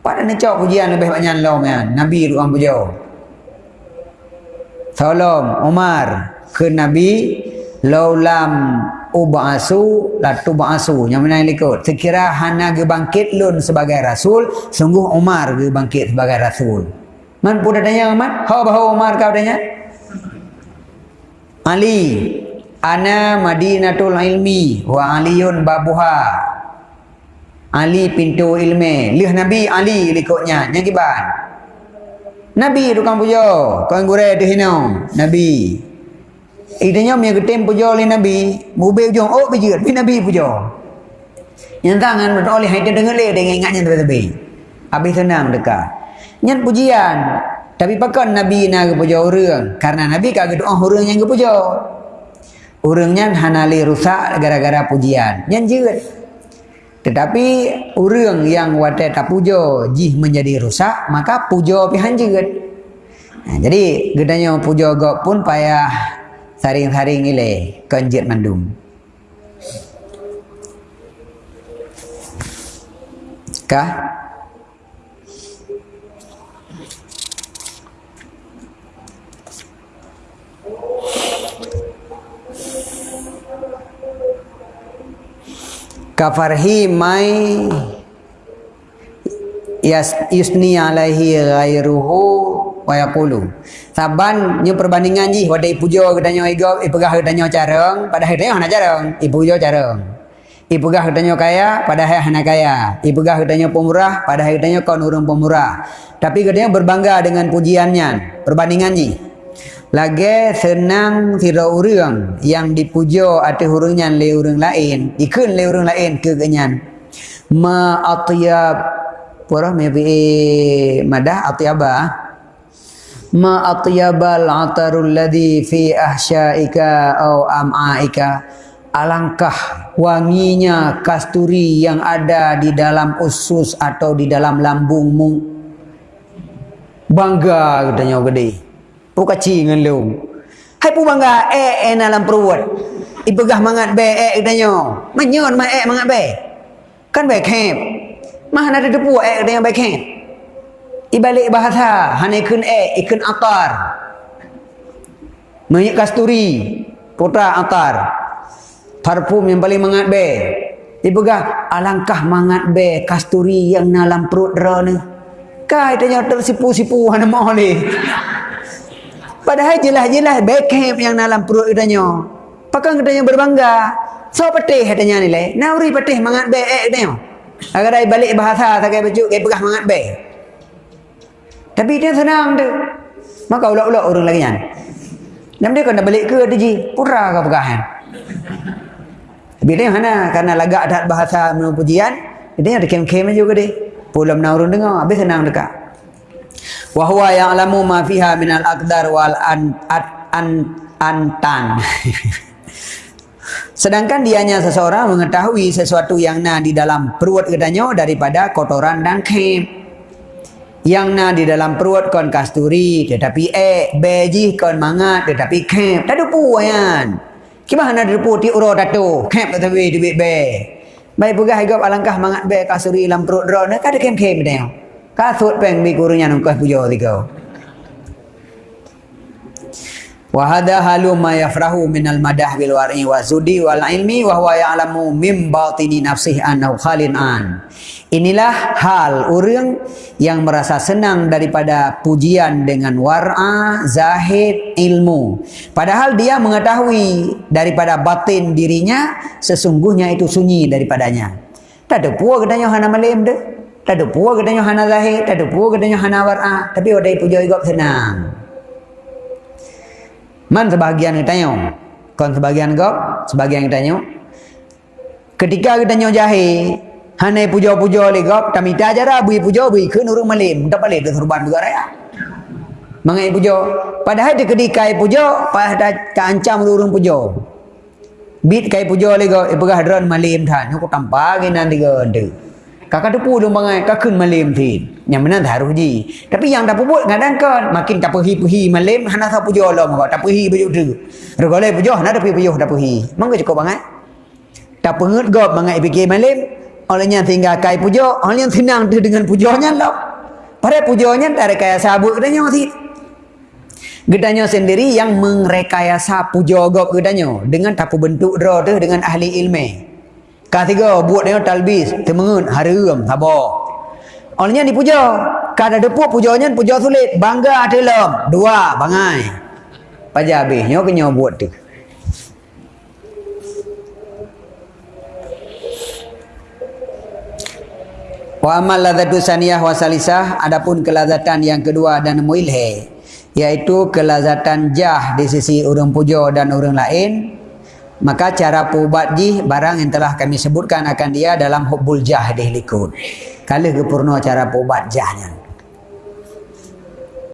Pada ni cak pujian lebih banyak lom kan? Nabi ruang pujo. Tolong Umar ke Nabi laulam uba'asu latu ba'asu yang mana yang ikut? Sekira hana ge bangkit lun sebagai rasul sungguh Umar ge bangkit sebagai rasul. Man pun tanya Umar how bahawa Umar kau? Tanya. Ali ana madinatul ilmi wa aliyun babuha. Ali pintu ilmu lih nabi Ali likutnya. Yang kiban Nabi tukang puja. Kau gure tu hina. Nabi. Idenya mi getem puja oleh Nabi. Mube ujung oh bijir. Bi Nabi puja. Yang tangan beroleh hai dia dengar le dengan ingatnya tepi-tepi. Habis senang dekat. Nyan pujian. Tapi pakan Nabi nak puja orang. Karena Nabi kagak doa orang yang puja. Orangnya hanali rusak gara-gara pujian. Nyan jeut. Tetapi orang yang wate tak puja jih menjadi rusak, maka pihan jeut. Nah, jadi gedanya puja gak pun payah saring-saring ile kenjit mandum. Kah? Kafarhi mai yas yusni alaihi ghairuhu wa yaqulu. Saban nyu perbandingan ji wadai pujo gedanyo ego ipegah gedanyo careng pada hari hana careng ipujo careng. Ipegah gedanyo kaya pada hari hana kaya. Ipegah gedanyo pemurah pada hari gedanyo kaun urang pemurah. Tapi gedanyo berbangga dengan pujiannya. Perbandingan ji lagi senang tidak orang yang dipuja atas hurungnya le orang lain. Ikun le orang lain ke kenyan. Ma atyab. Pura mebi madah atyaba. Ma atyabal atarul ladhi fi ahsyaika au am'aika. Alangkah wanginya kasturi yang ada di dalam usus atau di dalam lambungmu. Bangga katanya gede pu kaci ngan lu. Hai pu bangga e e dalam perut. Ibegah mangat be. E danyo manyon ma e mangat be. Kan be kep mah ada depu e dengan be kep ibalik bahasa. Hane kun e ikun atar. Minyak kasturi. Putra atar. Parfum yang paling mangat be. Ibegah Alangkah mangat be Kasturi yang dalam perut dera ni Kai tanya tersipu-sipu Hana mahu ni Padahal jelas-jelas backham yang dalam perut katanya. Pakai katanya berbangga. So petih katanya ni lah. Nauri petih mangat baik eh katanya. Agar dia balik bahasa kaya baju, dia pegah mangat baik. Tapi dia senang tu. Maka ulak-ulak orang lagi kan. Dan dia kena balik ke dia Pura kau pegahan. Tapi dia mana? Karena lagak ada bahasa menurut pujian. Dia ada kem-kem juga dia. Pulau menurun dengar. Habis senang dekat wa huwa ya'lamu ma fiha min al-aqdar wal an, an, an, antan. Sedangkan dianya seseorang mengetahui sesuatu yang na di dalam perut katanya daripada kotoran dan kem yang na di dalam perut kon kasturi tetapi eh beji kon mangat tetapi kem tak ada puan. Gimana ada pu ti uro tatu kem tetapi duit be baik pugah hidup alangkah mangat be kasturi dalam perut ro nak ada kem kem dia Kasut peng mi kurunya nungkas pujo tiga. Wahada halu ma yafrahu min al madah bil wari wa zudi wal ilmi wa huwa ya'lamu mim batini nafsih annahu khalin an. Inilah hal orang yang merasa senang daripada pujian dengan war'a, zahid, ilmu. Padahal dia mengetahui daripada batin dirinya sesungguhnya itu sunyi daripadanya. Tak ada puak katanya hana malim deh tak ada puas katanya hana zahir, tak ada puas katanya hana war'a, tapi wadai puja juga senang. Man sebahagian kita tanya, kon sebahagian gop, sebahagian kita tanya. Ketika kita tanya jahir, hana puja-puja oleh gop, tak minta ajar bui puja, bui ke nurung malim, tak balik ke surban juga raya. Mangai puja, padahal di ketika puja, pada keancam nurung puja. Bit kai puja oleh gop, ipegah dron malim than, aku tampagi nanti gede. Kakak tu pun bangai kakun malim tin. Yang mana taruh ji. Tapi yang tak puput ngadang kan makin tak pergi pergi malim hana sa pujo lo maka tak pergi baju tu. Regole pujo hana tak pergi tak pergi. Mangga cukup bangai. Tak pengut gop bangai fikir malim. Olehnya tinggal kai pujo, olehnya senang tu dengan pujonya lo. Pada pujonya tak kaya sabut katanya mati. Gedanya sendiri yang mengrekayasa pujo gop gedanya dengan tapu bentuk tu dengan ahli ilmu. Ketiga, buat dengan talbis, temengun, harum, sabar. Olehnya dipuja. Kada depuk pujanya puja sulit. Bangga dalam. Dua, bangai. Paja habis. Nyo ke buat tu. Wa amal ladzatu saniyah wa salisah adapun kelazatan yang kedua dan muilhe iaitu kelazatan jah di sisi orang puja dan orang lain maka cara pubat jih barang yang telah kami sebutkan akan dia dalam hubbul jah dihlikun. Kala kepurna cara pubat jahnya.